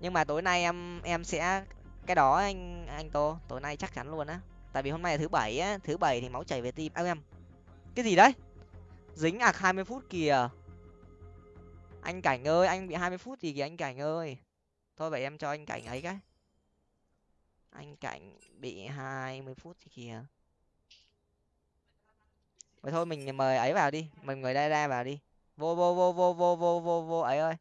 Nhưng mà tối nay em em sẽ cái đó anh anh tô tối nay chắc chắn luôn á. Tại vì hôm nay là thứ bảy á thứ bảy thì máu chảy về tim. À, em cái gì đấy? Dính ạc hai mươi phút kìa. Anh cảnh ơi anh bị hai mươi phút gì kìa anh cảnh ơi? Thôi vậy em cho anh cảnh ấy cái. Anh cảnh bị hai mươi phút thì kìa. Vậy thôi mình mời ấy vào đi, mình mời đây ra vào đi. Vô vô vô vô vô vô vô vô ấy ơi.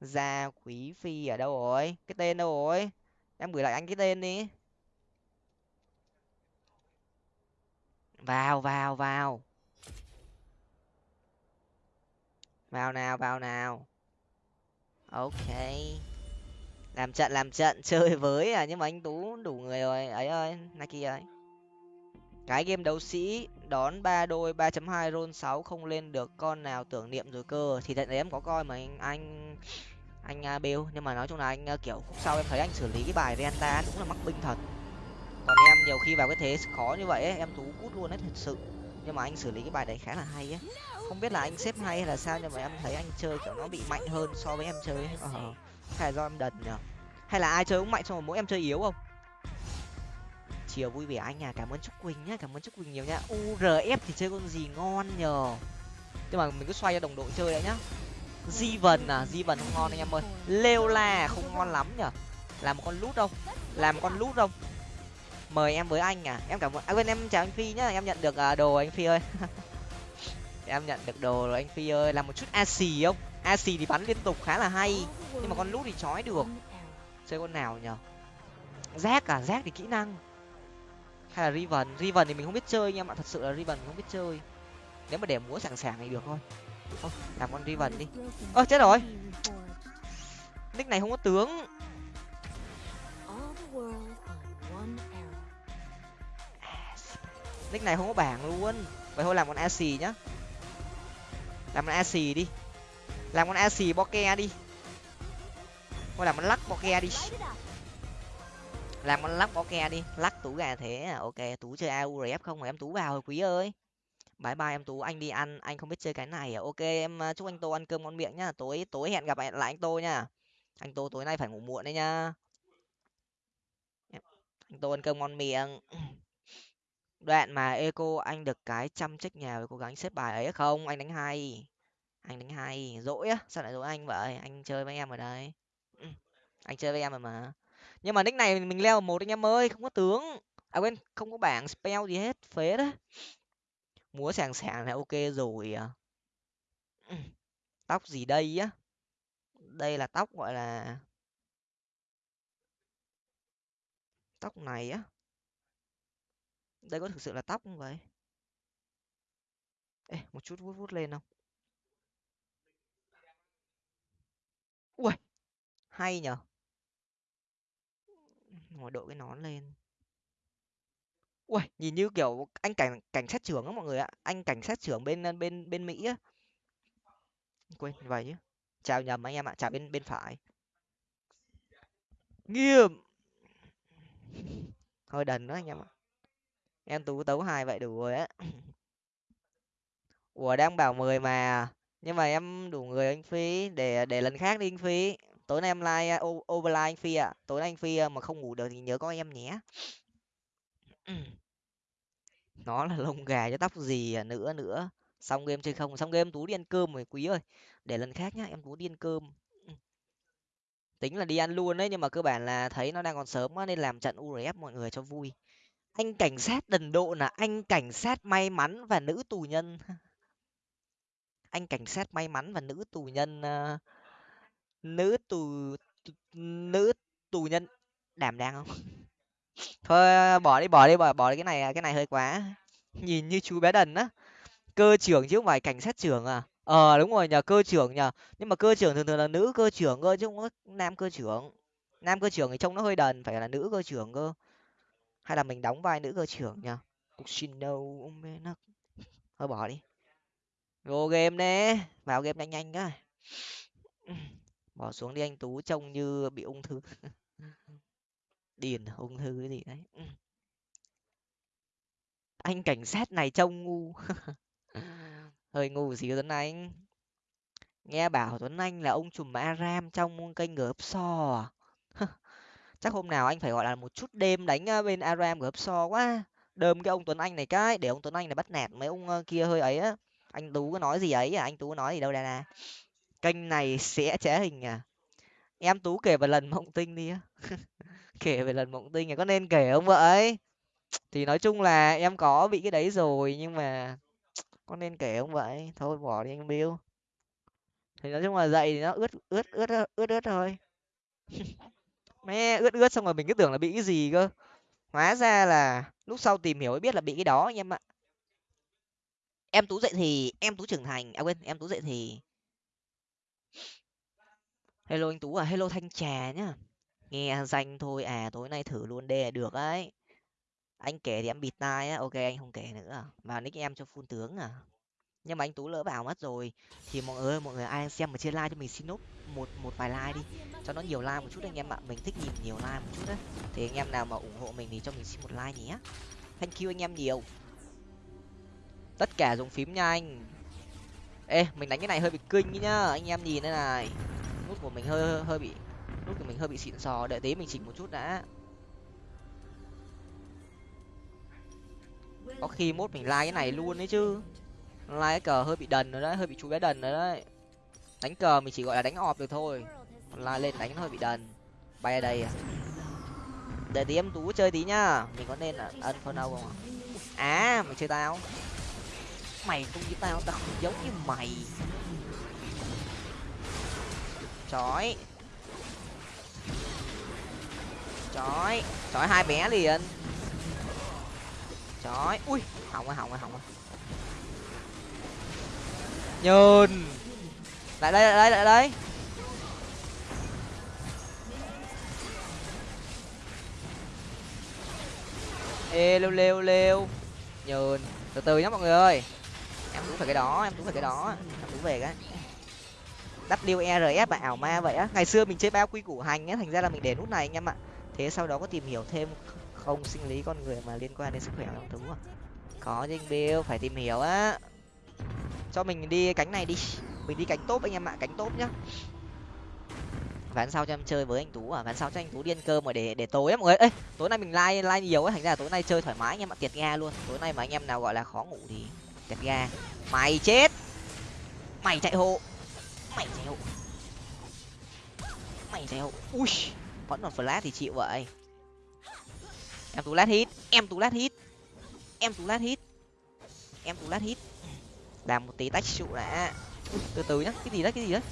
Gia Quý Phi ở đâu rồi? Cái tên đâu rồi? Em gửi lại anh cái tên đi. Vào vào vào. Vào nào, vào nào. Ok. Làm trận làm trận chơi với à nhưng mà anh Tú đủ người rồi. Ấy ơi, Nike ơi. Cái game đấu sĩ đón ba đôi ba chấm hai roll sáu không lên được con nào tưởng niệm rồi cơ. Thì trận đấy em có coi mà anh anh anh uh, bill nhưng mà nói chung là anh uh, kiểu khúc sau em thấy anh xử lý cái bài renta cũng là mắc binh thật. Còn em nhiều khi vào cái thế khó như vậy ấy, em tú cút luôn đấy thật sự. Nhưng mà anh xử lý cái bài đấy khá là hay ấy. Không biết là anh xếp hay hay là sao nhưng mà em thấy anh chơi kiểu nó bị mạnh hơn so với em chơi ấy. Ờ, hay là do em đần nhở hay là ai chơi cũng mạnh xong rồi mỗi em chơi yếu không? Chiều, vui vẻ anh à cảm ơn trúc quỳnh nhá, cảm ơn trúc quỳnh nhiều nhá. Urf thì chơi con gì ngon nhờ. Nhưng mà mình cứ xoay cho đồng đội chơi đấy nhá. Di vần à di vần không ngon anh em ơi. Lêu la không ngon lắm nhở làm một con lút không làm một con lút không mời em với anh à em cảm ơn à quên, em chào anh phi nhá, em nhận được à, đồ anh phi ơi. Em nhận được đồ rồi anh phi ơi làm một chút a xì không? A xì thì bắn liên tục khá là hay, nhưng mà con lút thì chói được. Chơi con nào nhở rác à rác thì kỹ năng hay là riven? Riven thì mình không biết chơi nha mà thật sự là riven không biết chơi. Nếu mà để múa sẵn sàng thì được thôi. Thôi, làm con riven đi. Ơ, chết rồi. Nick này không có tướng. Nick này không có bảng luôn. Vậy thôi, làm con ac nhá. Làm con ac đi. Làm con ac boke đi. Thôi, làm con lắc boke đi làm con lắc boke đi. Lắc tú gà thế à? Ok tú chơi aurf không mà em tú vào rồi quý ơi. Bye bye em tú anh đi ăn, anh không biết chơi cái này à? Ok, em à, chúc anh tô ăn cơm ngon miệng nhá. Tối tối hẹn gặp lại anh tô nha anh tô tối nay phải ngủ muộn đấy nhá. Anh tô ăn cơm ngon miệng. Đoạn mà eco, anh được cái chăm trách nhà với cố gắng xếp bài ấy không? Anh đánh hay. Anh đánh hay. Dỗi á, sao lại dỗi anh vậy? Anh chơi với em ở đây anh chơi với em rồi mà nhưng mà nick này mình leo một anh em ơi, không có tướng. À quên, không có bảng spell gì hết, phế đấy múa sàng sàng là ok rồi à. Tóc gì đây á? Đây là tóc gọi là tóc này á. Đây có thực sự là tóc không vậy? Ê, một chút vuốt vuốt lên không? Ui hay nhở ngồi đội cái nón lên. Ui nhìn như kiểu anh cảnh cảnh sát trưởng á mọi người ạ. Anh cảnh sát trưởng bên ờ, bên bên mỹ á. Quên, vậy chứ. Chào nhầm anh em ạ, chào bên bên phải. Nghiêm. Hơi đần đó anh em ạ. Em tú tấu hai vậy đủ rồi á. Ủa, đang bảo mười mà. Nhưng mà em đủ người anh phí. Để để lần khác đi anh phí tối nay em like uh, overline anh phi ạ. À. tối nay anh phi uh, mà không ngủ được thì nhớ có em nhé. Nó là lông gà cho tóc gì à, nữa nữa. Xong game chơi không? Xong game tú đi ăn cơm rồi quý ơi. Để lần khác nhá em tú đi ăn cơm. Tính là đi ăn luôn đấy nhưng mà cơ bản là thấy nó đang còn sớm quá nên làm trận urf mọi người cho vui. Anh cảnh sát đần độ là anh cảnh sát may mắn và nữ tù nhân. Anh cảnh sát may mắn và nữ tù nhân uh, nữ tù nữ tù nhân. Đảm đang không? Thôi, bỏ đi bỏ đi, bỏ bỏ đi cái này cái này hơi quá. Nhìn như chú bé đần á. Cơ trưởng chứ không phải cảnh sát trưởng à? Ờ đúng rồi nhờ, cơ trưởng nhờ. Nhưng mà cơ trưởng thường thường là nữ cơ trưởng cơ, chứ không có nam cơ trưởng. Nam cơ trưởng thì trông nó hơi đần, phải là nữ cơ trưởng cơ. Hay là mình đóng vai nữ cơ trưởng nhờ? Nó thôi bỏ đi. Vô game đấy vào game nhanh nhanh cái bỏ xuống đi anh tú, trông như bị ung thư. Điền ung thư cái gì đấy. Ừ. Anh cảnh sát này trông ngu. Hơi ngu gì tuấn anh. Nghe bảo tuấn anh là ông trùm aram trong kênh gớp so à? chắc hôm nào anh phải gọi là một chút đêm đánh ờ, bên aram gớp so quá. Đơm cái ông tuấn anh này cái, để ông tuấn anh này bắt nạt mấy ông ờ, kia hơi ấy á. Anh tú có nói gì ấy à? Anh tú có nói gì đâu đây nè kênh này sẽ trẻ hình à? Em tú kể về lần mộng tinh đi á. Kể về lần mộng tinh này có nên kể không vậy? Thì nói chung là em có bị cái đấy rồi, nhưng mà có nên kể không vậy? Thôi bỏ đi anh bill. Thì nói chung là dậy thì nó ướt ướt ướt ướt ướt thôi. Mẹ, ướt ướt xong rồi mình cứ tưởng là bị cái gì cơ. Hóa ra là lúc sau tìm hiểu mới biết là bị cái đó anh em ạ. Em tú dậy thì, em tú trưởng thành à quên, em tú dậy thì hello anh tú à hello thanh trà nhá. Nghe danh thôi à tối nay thử luôn đê được ấy. Anh kể thì em bịt tai á, ok anh không kể nữa. Mà nick em cho phun tướng à. Nhưng mà anh tú lỡ vào mất rồi. Thì mọi người mọi người ai xem mà chia like cho mình, xin nốt một một vài like đi. Cho nó nhiều like một chút anh em ạ. Mình thích nhìn nhiều like một chút đấy. Thì anh em nào mà ủng hộ mình thì cho mình xin một like nhé. Thank you anh em nhiều. Tất cả dùng phím nha anh. Ê, mình đánh cái này hơi bị kinh nhá. Anh em nhìn đây này nút của mình hơi hơi bị, nút của mình hơi bị xịn sò, đợi tí mình chỉnh một chút đã. Có khi mốt mình like cái này luôn đấy chứ. Like cái cờ hơi bị đần rồi đấy, hơi bị chú bé đần rồi đấy. Đánh cờ mình chỉ gọi là đánh ọp được thôi. Like lên đánh nó hơi bị đần. Bay ở đây à. Để tí em tú chơi tí nhá. Mình có nên là ân phân đâu không à mày chơi tao. Mày không như tao tao không giống như mày chói. Chói. Chói hai bé liền. Chói. Ui, hỏng rồi hỏng rồi hỏng rồi. Nhơn lại đây lại đây lại đây. Ê, lêu lêu lêu. Nhơn từ từ nhá mọi người ơi. Em cũng phải cái đó, em cũng phải cái đó. Em cũng về cái. WERF và ảo ma vậy á. Ngày xưa mình chơi bao quy củ hành á, thành ra là mình để nút này anh em ạ. Thế sau đó có tìm hiểu thêm không, sinh lý con người mà liên quan đến sức khỏe long thú à? Có chứ anh bill, phải tìm hiểu á. Cho mình đi cánh này đi. Mình đi cánh tốt anh em ạ, cánh tốt nhá. Ván sau cho em chơi với anh tú à ván sau cho anh tú điên cơ mà để để tối em mọi người. Tối nay mình like like nhiều ấy thành ra là tối nay chơi thoải mái anh em ạ tiệt ga luôn. Tối nay mà anh em nào gọi là khó ngủ thì tiệt ga. Mày chết. Mày chạy hộ mày dẻo mày dẻo ui vẫn còn flash thì chịu vậy. Em tú lát hit em tú lát hit. Em tú lát hit. Em tú lát hit. Làm một tí tách trụ đã. Từ từ nhá cái gì đấy cái gì đấy?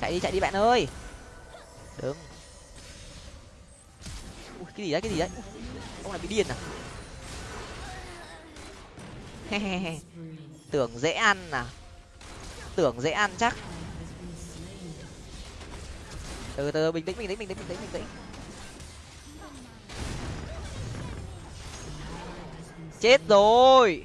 Chạy đi chạy đi bạn ơi. Đừng Ui, cái gì đấy cái gì đấy? Ông này bị điên à? Tưởng dễ ăn à? Tưởng dễ ăn chắc. Từ từ, bình tĩnh bình tĩnh bình tĩnh bình tĩnh bình tĩnh. Chết rồi.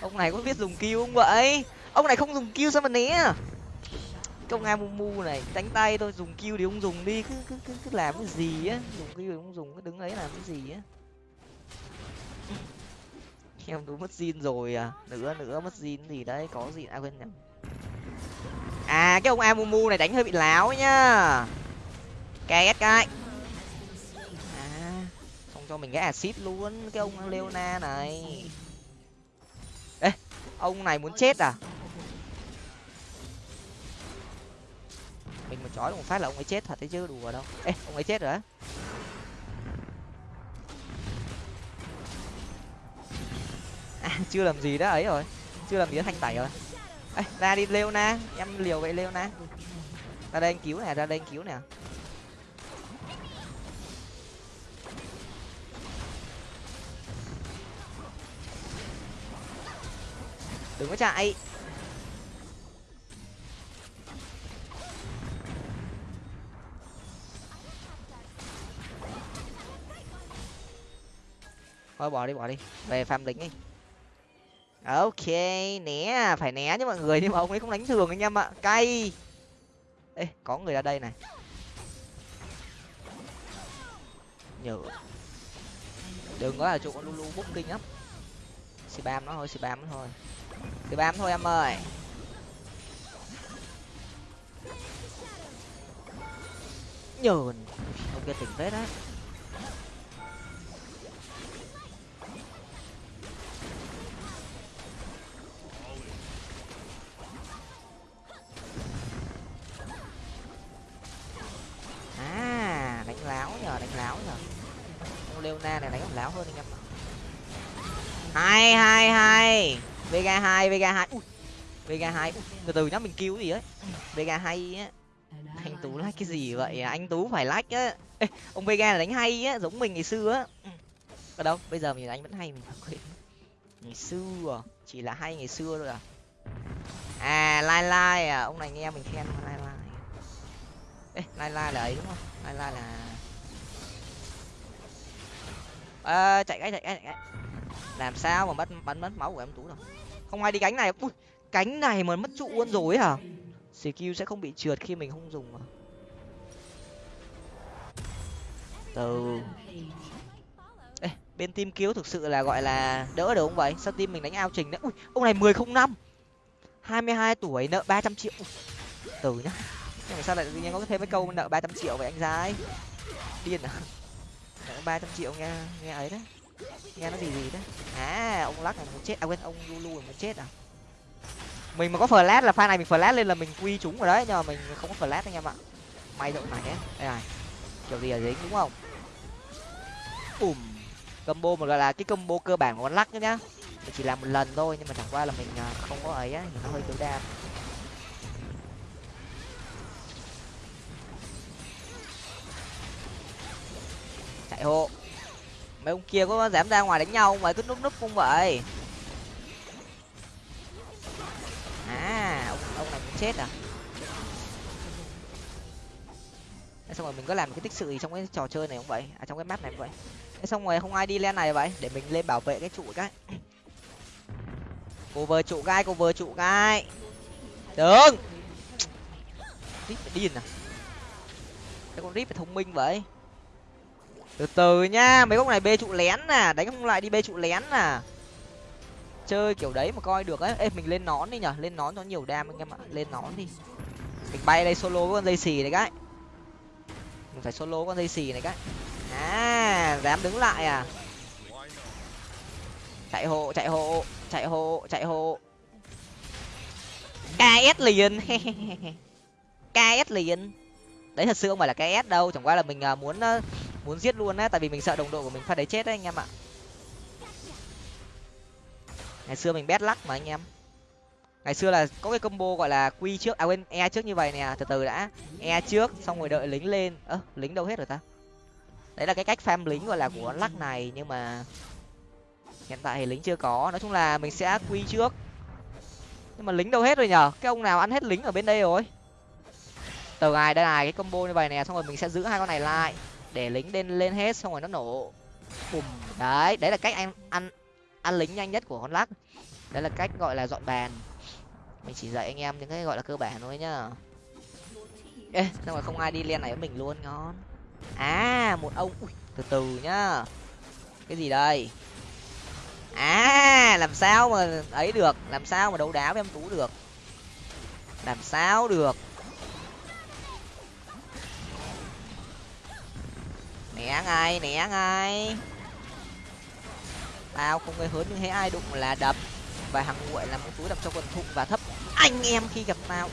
Ông này có biết dùng kêu không vậy? Ông này không dùng kêu sao mà né? Công an mu này đánh tay thôi dùng kêu thì ông dùng đi cứ cứ cứ, cứ làm cái gì á? Dùng kêu thì ông dùng cứ đứng ấy làm cái gì á? Em đúng mất zin rồi à? Nữa nữa mất zin gì đấy có gì? À quên nhầm. À cái ông amumu này đánh hơi bị láo nhá. Ks cái. À không cho mình cái acid luôn cái ông leona này. Ê ông này muốn chết à? Mình mà chói một phát là ông ấy chết thật đấy chứ đùa đâu. Ê ông ấy chết rồi á. À, chưa làm gì đó ấy rồi. Chưa làm gì đó thanh tẩy rồi. Ê, ra đi leona na. Em liều vậy leona na. Ra đây anh cứu nè ra đây anh cứu nè. Đừng có chạy. Thôi, bỏ đi bỏ đi. Về farm lính đi. Ok, né à, phải né chứ mọi người, nhưng mà ông ấy không đánh thường anh em ạ. Cay. Ê, có người ra đây này. Nhở đừng có là chỗ con lulu bút kinh lắm. Spam nó thôi spam nó thôi. Spam thôi em ơi. Nhờn. Ông kia tỉnh phết á. Đánh láo nhờ đánh láo nhờ. Ông leona này đánh còn láo hơn anh em ạ. Hai hai hai. Vega hai vega hai. Ui vega hai. Từ từ nhá mình cứu gì ấy? Vega hay á. Anh tú like cái gì vậy? À? anh tú phải like á. Ê, ông vega là đánh hay á giống mình ngày xưa á. Ừ. Ở đâu? Bây giờ mình đánh vẫn hay mình quên. Ngày xưa chỉ là hay ngày xưa thôi à. À lai lai à. Ông này nghe mình khen lai lai ê lai lai là ấy đúng không? Lai lai là à, chạy cái chạy cái chạy cái. Làm sao mà mất bắn mất máu của em tú đâu không ai đi cánh này. Ui cánh này mà mất trụ luôn rồi hả? Skill sẽ không bị trượt khi mình không dùng mà. từ. Ê, bên team cứu thực sự là gọi là đỡ được không vậy? Sao team mình đánh ao trình đấy? Ui ông này mười không năm. hai mươi hai tuổi nợ ba trăm triệu. Ui, từ nhá nhưng mà sao lại tự nhiên có thêm cái câu nợ ba trăm triệu vậy anh gái điên à? Nợ ba trăm triệu nghe nghe ấy đấy. Nghe nó gì gì đấy. À ông lắc này muốn chết. À quên, ông lulu muốn chết à? Mình mà có flash là pha này, mình flash lên là mình quy chúng rồi đấy, nhưng mà mình không có flash anh em ạ. May đội này ấy đây này, kiểu gì là dính, đúng không? Bùm combo mà gọi là cái combo cơ bản của con lắc nhá mình chỉ làm một lần thôi, nhưng mà chẳng qua là mình à, không có ấy á nó hơi tối đa hộ. Mấy ông kia có dám ra ngoài đánh nhau mà cứ núp núp không vậy. À ông ông này muốn chết à? Thế xong rồi mình có làm cái tích sự gì trong cái trò chơi này không vậy? À trong cái map này không vậy? Thế xong rồi không ai đi lên này vậy? Để mình lên bảo vệ cái trụ cái. Cover trụ gai cover trụ gai đừng! Rip phải điên à? Cái con rip phải thông minh vậy từ từ nha, mấy con này bê trụ lén nè, đánh không lại đi bê trụ lén nè. Chơi kiểu đấy mà coi được ấy. Ê, mình lên nón đi nhở, lên nón cho nhiều đam anh em ạ. Lên nón đi. Mình bay đây solo con dây xì này cái. Mình phải solo con dây xì này cái. À dám đứng lại à? Chạy hộ chạy hộ chạy hộ chạy hộ. Ks liền. Ks liền. Đấy, thật sự không phải là ks đâu. Chẳng qua là mình à, muốn à, muốn giết luôn á, tại vì mình sợ đồng đội của mình phát đấy chết đấy anh em ạ. Ngày xưa mình bét lắc mà anh em. Ngày xưa là có cái combo gọi là quy trước à quên e trước như vậy nè, từ từ đã. E trước, xong rồi đợi lính lên. Ơ, lính đâu hết rồi ta? Đấy là cái cách farm lính gọi là của lắc này, nhưng mà hiện tại thì lính chưa có. Nói chung là mình sẽ quy trước. Nhưng mà lính đâu hết rồi nhở? Cái ông nào ăn hết lính ở bên đây rồi? Từ ngày đây này cái combo như vậy nè, xong rồi mình sẽ giữ hai con này lại để lính lên lên hết xong rồi nó nổ. Bùm. Đấy đấy là cách anh ăn ăn lính nhanh nhất của con lắc. Đấy là cách gọi là dọn bàn. Mình chỉ dạy anh em những cái gọi là cơ bản thôi nhá. Ê xong rồi không ai đi lên này với mình luôn ngon. À một ông. Ui, từ từ nhá. Cái gì đây? À làm sao mà ấy được? Làm sao mà đấu đá với em tú được? Làm sao được? Né ngay né ngay. Tao không gây hớn nhưng thấy ai đụng là đập. Và hàng nguội là một túi đập cho quần thụng và thấp. Anh em khi gặp tao.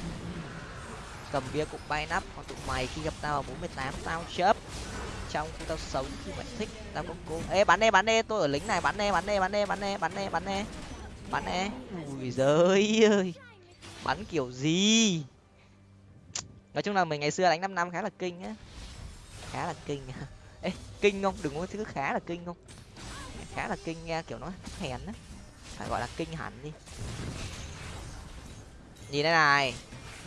Cầm bia cục bay nắp, còn tụi mày khi gặp tao ở bốn mươi tám, tao chớp. Trong khi tao sống khi mày thích, tao có cô. Ê, bắn đê bắn đê tôi ở lính này, bắn đê bắn đê bắn đê bắn đê bắn đê bắn đê bắn đê ui giời ơi, bắn kiểu gì? Nói chung là mình ngày xưa đánh năm năm khá là kinh á. Khá là kinh ê, kinh không? Đừng có thứ khá là kinh không? Khá là kinh nghe kiểu nó hèn á. Phải gọi là kinh hẳn đi. Nhìn đây này,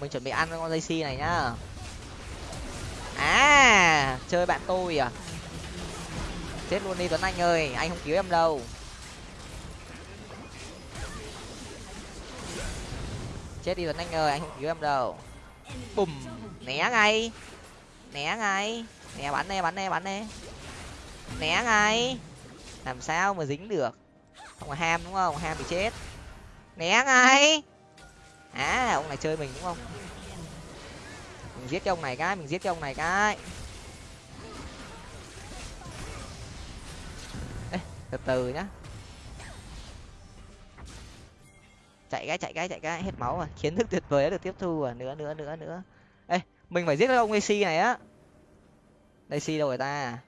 mình chuẩn bị ăn con dây si này nhá. À chơi bạn tôi à? Chết luôn đi tuấn anh ơi, anh không cứu em đâu. Chết đi tuấn anh ơi, anh không cứu em đâu. Bùm, né ngay. Né ngay nè bắn nè bắn nè bắn nè. Né ngay. Làm sao mà dính được? Không là ham đúng không? Ham bị chết. Né ngay. À ông này chơi mình đúng không? Mình giết cho ông này cái mình giết cho ông này cái. Ê, từ từ nhá. Chạy cái chạy cái chạy cái. Hết máu rồi. Kiến thức tuyệt vời đã được tiếp thu rồi. Nữa nữa nữa nữa. Ê mình phải giết cái ông AC này á. Daisy đâu rồi ta.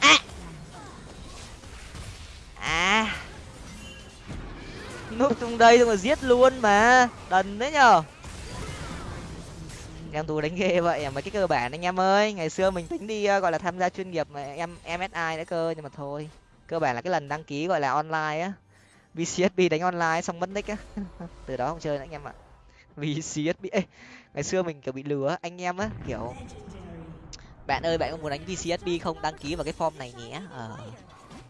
À. À. Núp trong đây rồi mà giết luôn mà. Đần đấy nhở em tù đánh ghê vậy à mấy cái cơ bản anh em ơi. Ngày xưa mình tính đi uh, gọi là tham gia chuyên nghiệp mà em msi nữa cơ nhưng mà thôi. Cơ bản là cái lần đăng ký gọi là online á vcsb đánh online xong mất nick á. Từ đó không chơi nữa anh em ạ. Vcsb Ê, ngày xưa mình kiểu bị lừa anh em á kiểu bạn ơi bạn có muốn đánh vcsb không? Đăng ký vào cái form này nhé. Ờ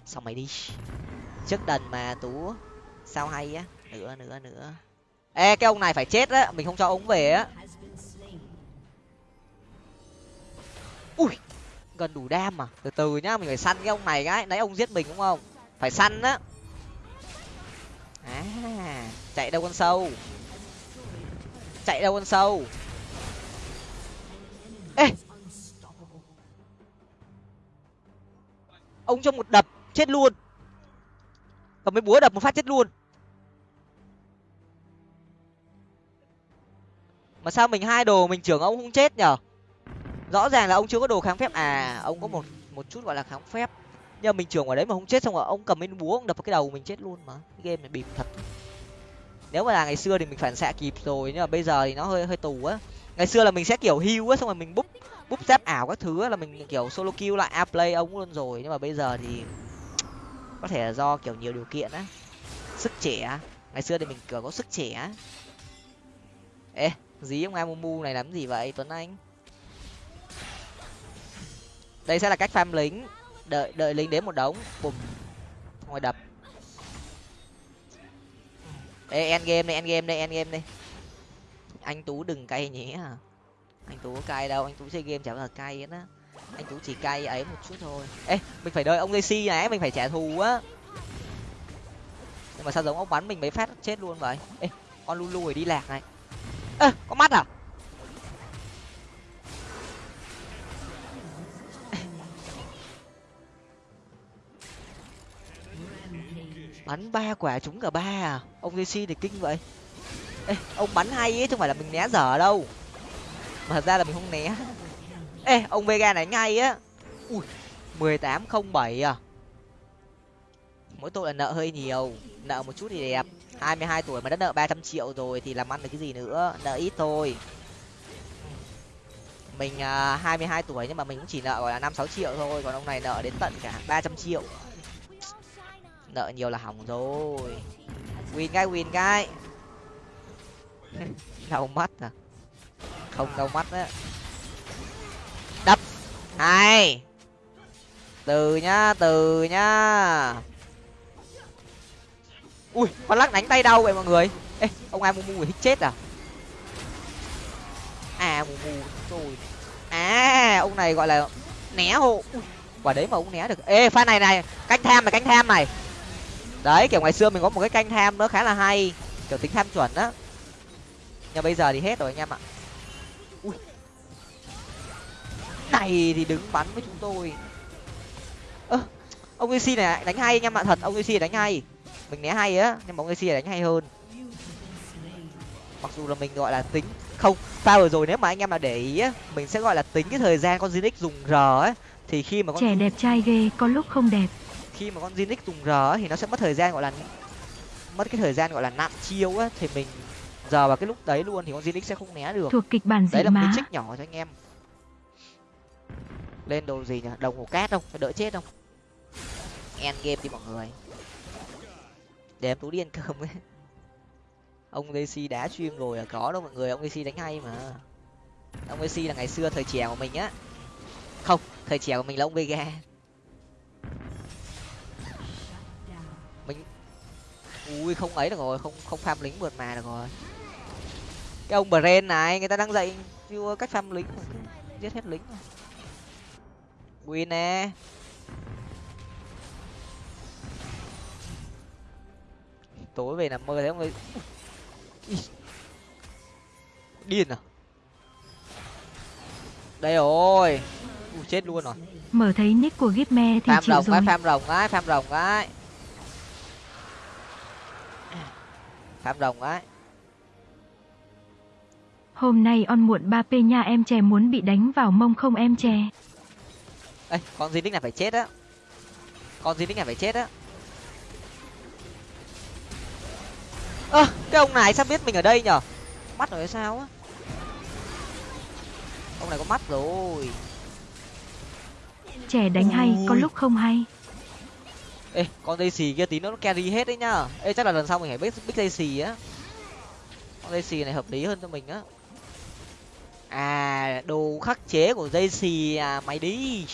xong mày đi. Trước đần mà tú sao hay á? Nữa nữa nữa. Ê cái ông này phải chết á mình không cho ống về á. Ui gần đủ đam mà từ từ nhá mình phải săn cái ông này cái nãy ông giết mình đúng không? Phải săn á à chạy đâu con sâu? Chạy đâu con sâu? Ê! Ông cho một đập, chết luôn. Cầm mấy búa đập một phát chết luôn. Mà sao mình hai đồ mình trưởng ông không chết nhở? Rõ ràng là ông chưa có đồ kháng phép. À ông có một một chút gọi là kháng phép nhưng mà mình trưởng ở đấy mà không chết xong rồi ông cầm bên búa ông đập vào cái đầu mình chết luôn mà. Cái game này bịp thật. Nếu mà là ngày xưa thì mình phản xạ kịp rồi, nhưng mà bây giờ thì nó hơi hơi tù á. Ngày xưa là mình sẽ kiểu hưu á, xong rồi mình búp búp giáp ảo các thứ á, là mình kiểu solo kill lại a play ông luôn rồi. Nhưng mà bây giờ thì có thể là do kiểu nhiều điều kiện á. Sức trẻ ngày xưa thì mình kiểu có sức trẻ ê, dí ông amumu này làm gì vậy, tuấn anh? Đây sẽ là cách farm lính đợi đợi lính đến một đống. Bùm. Ngoài đập. Ê, end game đi, end game đi, end game đi. anh tú đừng cay nhé anh tú có cay đâu, anh tú chơi game chả bao giờ cay hết á. Anh tú chỉ cay ấy một chút thôi. Ê, mình phải đợi ông jc này mình phải trả thù á. Nhưng mà sao giống ông bắn mình mấy phát chết luôn vậy? Ê, con lulu rồi đi lạc này. Ơ có mắt à? Bắn ba quả trúng cả ba à? Ông jc thì kinh vậy. Ê, ông bắn hay ấy chứ không phải là mình né dở đâu. Mà thật ra là mình không né. Ê, ông vega này ngay á. Ui, mười tám không bảy à. Mỗi tội là nợ hơi nhiều, nợ một chút thì đẹp. Hai mươi hai tuổi mà đã nợ ba trăm triệu rồi thì làm ăn được cái gì nữa? Nợ ít thôi. Mình à, hai mươi hai tuổi nhưng mà mình cũng chỉ nợ, gọi là, năm sáu triệu thôi, còn ông này nợ đến tận cả ba trăm triệu nợ nhiều là hỏng rồi. Win cái win cái đau mắt à. Không đau mắt á. Đập. Hai từ nhá từ nhá. Ui con lắc đánh tay đau vậy mọi người. Ê ông ai mu mu hít chết à? À mù mù rồi. À ông này gọi là né hộ. Ui, quả đấy mà ông né được. Ê pha này này canh tham này canh tham này đấy, kiểu ngày xưa mình có một cái canh tham nữa khá là hay. Kiểu tính tham chuẩn á. Nhưng bây giờ thì hết rồi anh em ạ. Ui. Này thì đứng bắn với chúng tôi. Ơ, ông ac này đánh hay anh em ạ, thật, ông ac đánh hay. Mình né hay á, nhưng mà ông ac đánh hay hơn. Mặc dù là mình gọi là tính, không, pha vừa rồi nếu mà anh em mà để ý á, mình sẽ gọi là tính cái thời gian con Zinix dùng r ấy thì khi mà con trẻ đẹp trai ghê, có lúc không đẹp khi mà con Zinix dùng r ấy, thì nó sẽ mất thời gian gọi là mất cái thời gian gọi là nặn chiêu á thì mình giờ vào cái lúc đấy luôn thì con Zinix sẽ không né được. Thuộc kịch bản dị đấy là một má cái trích nhỏ cho anh em. Lên đồ gì nhỉ? Đồng hồ cát không? Phải đỡ chết không? End game đi mọi người. Để em tú đi ăn cơm ấy. Ông Daisy đá stream rồi là có đâu mọi người ông Daisy đánh hay mà. Ông Daisy là ngày xưa thời trẻ của mình á. Không thời trẻ của mình là ông Vega ui không ấy được rồi không không farm lính vượt mà được rồi. Cái ông Bren này người ta đang dạy chưa cách farm lính giết hết lính win nè. Tối về nằm mơ thấy ông ấy điên à? Đây rồi. Ui, chết luôn rồi. Mở thấy nick của Gipme thì farm chịu rồng rồi. cái farm rồng cái farm rồng cái farm rồng cái hôm nay on muộn ba p nha em chè muốn bị đánh vào mông không em chè? Ê con Zinix này phải chết á. Con Zinix này phải chết á. Ơ cái ông này sao biết mình ở đây nhở? Mắt rồi sao á? Ông này có mắt rồi. Trẻ đánh hay có lúc không hay ê, con dây xì kia tí nữa nó carry hết đấy nhá. Ê, chắc là lần sau mình phải biết biết dây xì á. Con dây xì này hợp lý hơn cho mình á. À đồ khắc chế của dây xì à mày đi.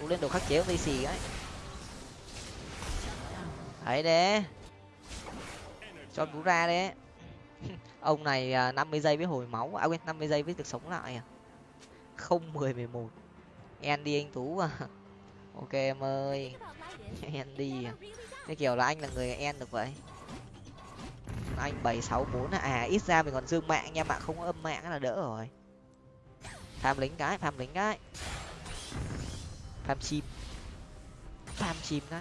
Tú lên đồ khắc chế của dây xì ấy đấy đấy cho tú ra đấy. Ông này à, năm mươi giây với hồi máu. À quên, năm mươi giây với được sống lại à. Không mười mười một. En đi anh tú à ok em ơi. Em đi. Cái kiểu là anh là người en được vậy. Anh bảy sáu bốn à ít ra mình còn dương mạng nha, bạn không có âm mạng là đỡ rồi. Tham lính cái, tham lính cái. Tham chim. Tham chim cái.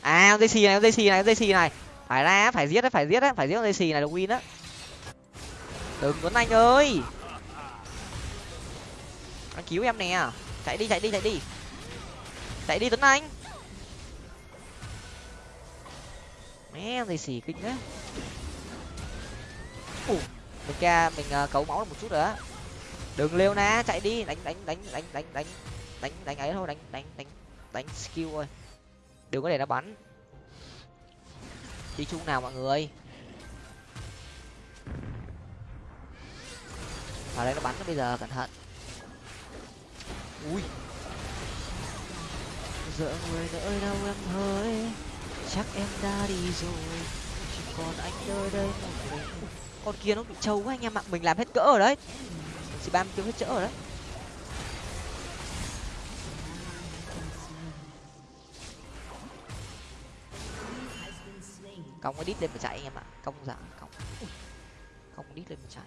À em dây xì này em dây xì này em dây xì này. Phải ra, phải giết đấy phải giết đấy phải giết con dây xì này được win á. Đừng tuấn anh ơi. Anh cứu em nè chạy đi chạy đi chạy đi. Chạy đi tuấn anh. Mẹ gì xì kinh đấy ủ mình ca mình uh, cấu máu được một chút nữa đừng lêu na chạy đi. Đánh đánh đánh đánh đánh đánh đánh đánh ấy thôi đánh đánh đánh đánh skill thôi. Đừng có để nó bắn. Đi chung nào mọi người. Vào đây nó bắn nó bây giờ cẩn thận ui. Giờ người đợi đâu em hỡi chắc em đã đi rồi. Chỉ còn anh nơi đây một mình. Con kia nó bị trâu quá anh em ạ. Mình làm hết cỡ ở đấy. Chỉ ba mươi tiêu hết cỡ ở đấy. Cong cái đít lên mà chạy anh em ạ. Cong giả cong cong đít lên mà chạy.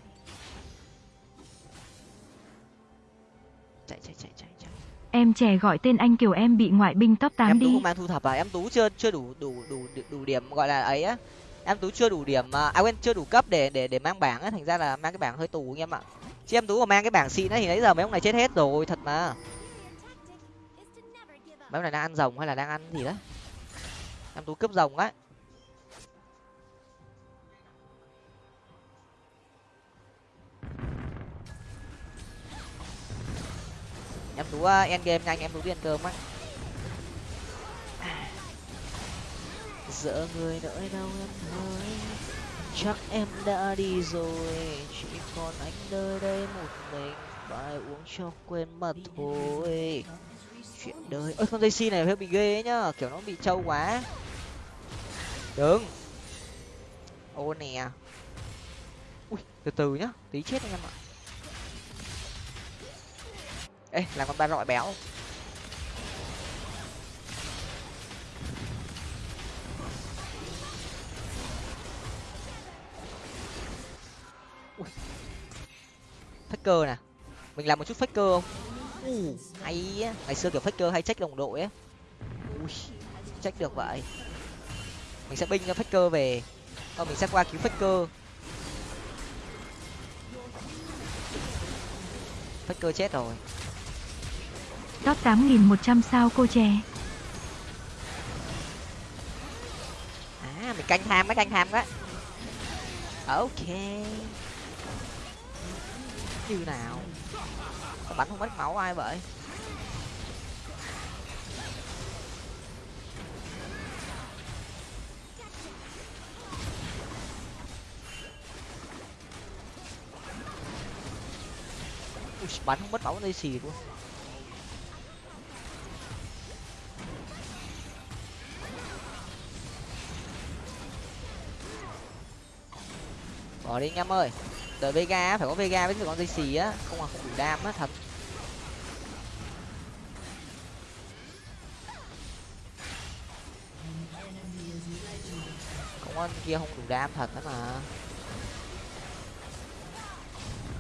Chạy chạy chạy chạy chạy. Em trẻ gọi tên anh kiểu em bị ngoại binh top 8 em tú đi. không mang thu thập à? Em tú chưa chưa đủ đủ đủ đủ, điểm gọi là ấy á. Em tú chưa đủ điểm à à, quên chưa đủ cấp để để để mang bảng á. Thành ra là mang cái bảng hơi tù anh em ạ. Chứ em tú mà mang cái bảng xịn ấy thì nãy giờ mấy ông này chết hết rồi thật mà. Mấy ông này đang ăn rồng hay là đang ăn gì đấy em tú cướp rồng ấy em tú à, end game nhanh em tú đi ăn cơm á. Dỡ người đợi đâu em ơi. Chắc em đã đi rồi, chỉ còn anh nơi đây một mình. Phải uống cho quên mật thôi. Chuyện đời. Ơi con dây xi này hơi bị ghê ấy nhá, kiểu nó bị trâu quá. Đừng ô, nè. Ui, từ từ nhá, tí chết anh em ạ ê làm con ba rọi béo. Faker nè. Mình làm một chút faker không? Uh, hay á. Ngày xưa kiểu faker hay trách đồng đội á. Ui trách được vậy. Mình sẽ binh cho faker về. Thôi mình sẽ qua cứu faker. Faker chết rồi Top 8100 sao cô chè. à mình canh ham cái canh ham quá. Ok. Như nào? Sao bắn không mất máu ai vậy? Ui, bắn không mất máu dây xì luôn. Bỏ đi anh em ơi. Đợi vega phải có vega với con dây xì á. Không là không đủ đam á, thật. Không con kia không đủ đam thật đó mà.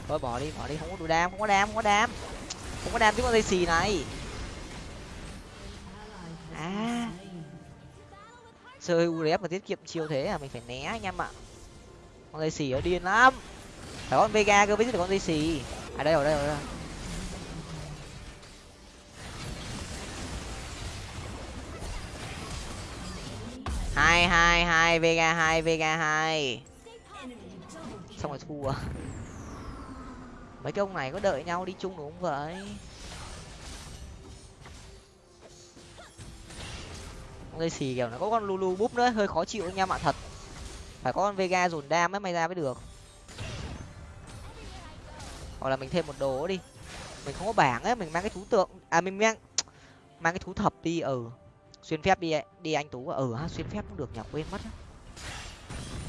Thôi, bỏ đi bỏ đi. Không có đủ đam, không có đam, không có đam. Không có đam với con dây xì này. À. Chơi urf mà tiết kiệm chiêu thế à mình phải né anh em ạ con dây xì ở điên lắm. Phải con vega cơ mới giết được con dây xì à đây đây rồi đây rồi. hai hai hai, vega hai vega hai. Xong rồi thua. Mấy cái ông này có đợi nhau đi chung đúng không vậy? Con dây xì kiểu nó có con lulu búp nữa, hơi khó chịu anh em ạ thật phải có con vega dồn đam ấy may ra mới được. Hoặc là mình thêm một đồ đi. Mình không có bảng ấy, mình mang cái thú tượng à mình mang mang cái thú thập đi ừ. Xuyên phép đi đi anh tú ừ ha, xuyên phép cũng được nhỉ, quên mất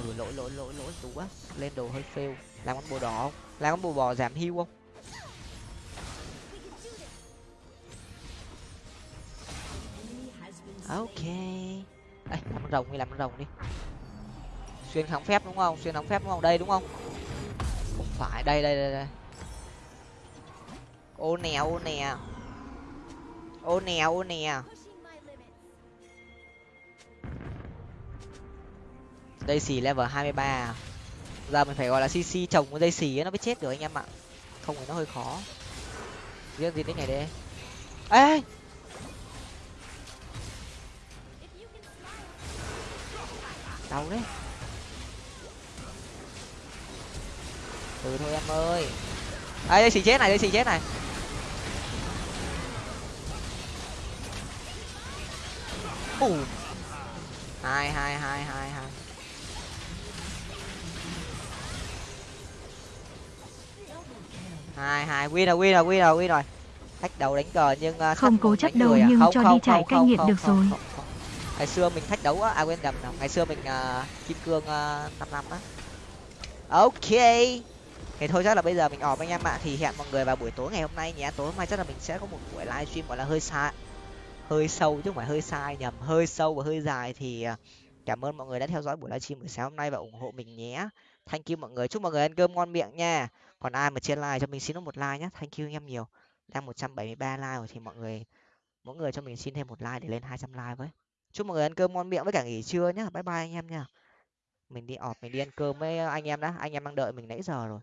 ừ lỗi lỗi lỗi lỗi tú á lên đồ hơi fail. Làm con bồ đỏ không? Làm con bồ bò giảm hưu không? Ok. Đây làm con rồng đi, làm con rồng đi xuyên kháng phép đúng không? Xuyên kháng phép đúng không? Đây đúng không? Không phải, đây đây đây đây. Ô nè ô nè. Ô nè ô nè. Dây xì level hai mươi ba. Giờ mình phải gọi là cc trồng con dây xì ấy nó mới chết được anh em ạ. Không thì nó hơi khó. Riêng gì đến ngày đây? Ê! Đau đấy. Từ thôi em ơi. Ấy dây xì chết này dây xì chết này. Ủ hai hai hai hai hai. Hai hai win rồi win rồi win rồi win rồi. Thách đầu đánh cờ nhưng uh, không cố chấp đâu à? nhưng không, cho không, đi không, cai nghiện được không, rồi. không, không. ngày xưa mình thách đấu á à quên nhầm ngày xưa mình uh, kim cương uh, năm năm á. Ok thì thôi, chắc là bây giờ mình ọp anh em ạ. Thì hẹn mọi người vào buổi tối ngày hôm nay nhé. Tối mai chắc là mình sẽ có một buổi livestream gọi là hơi xa hơi sâu, chứ không phải hơi sai nhầm. Hơi sâu và hơi dài thì à, cảm ơn mọi người đã theo dõi buổi livestream buổi sáng hôm nay và ủng hộ mình nhé. Thank you mọi người. Chúc mọi người ăn cơm ngon miệng nha. Còn ai mà trên like cho mình xin một like nhé. Thank you anh em nhiều. Đang một trăm bảy mươi ba like rồi thì mọi người, mỗi người cho mình xin thêm một like để lên hai trăm like với. Chúc mọi người ăn cơm ngon miệng với cả nghỉ trưa nhá. Bye bye anh em nha. Mình đi ọp mình đi ăn cơm với anh em đã. Anh em đang đợi mình nãy giờ rồi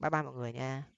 bye bye mọi người nha.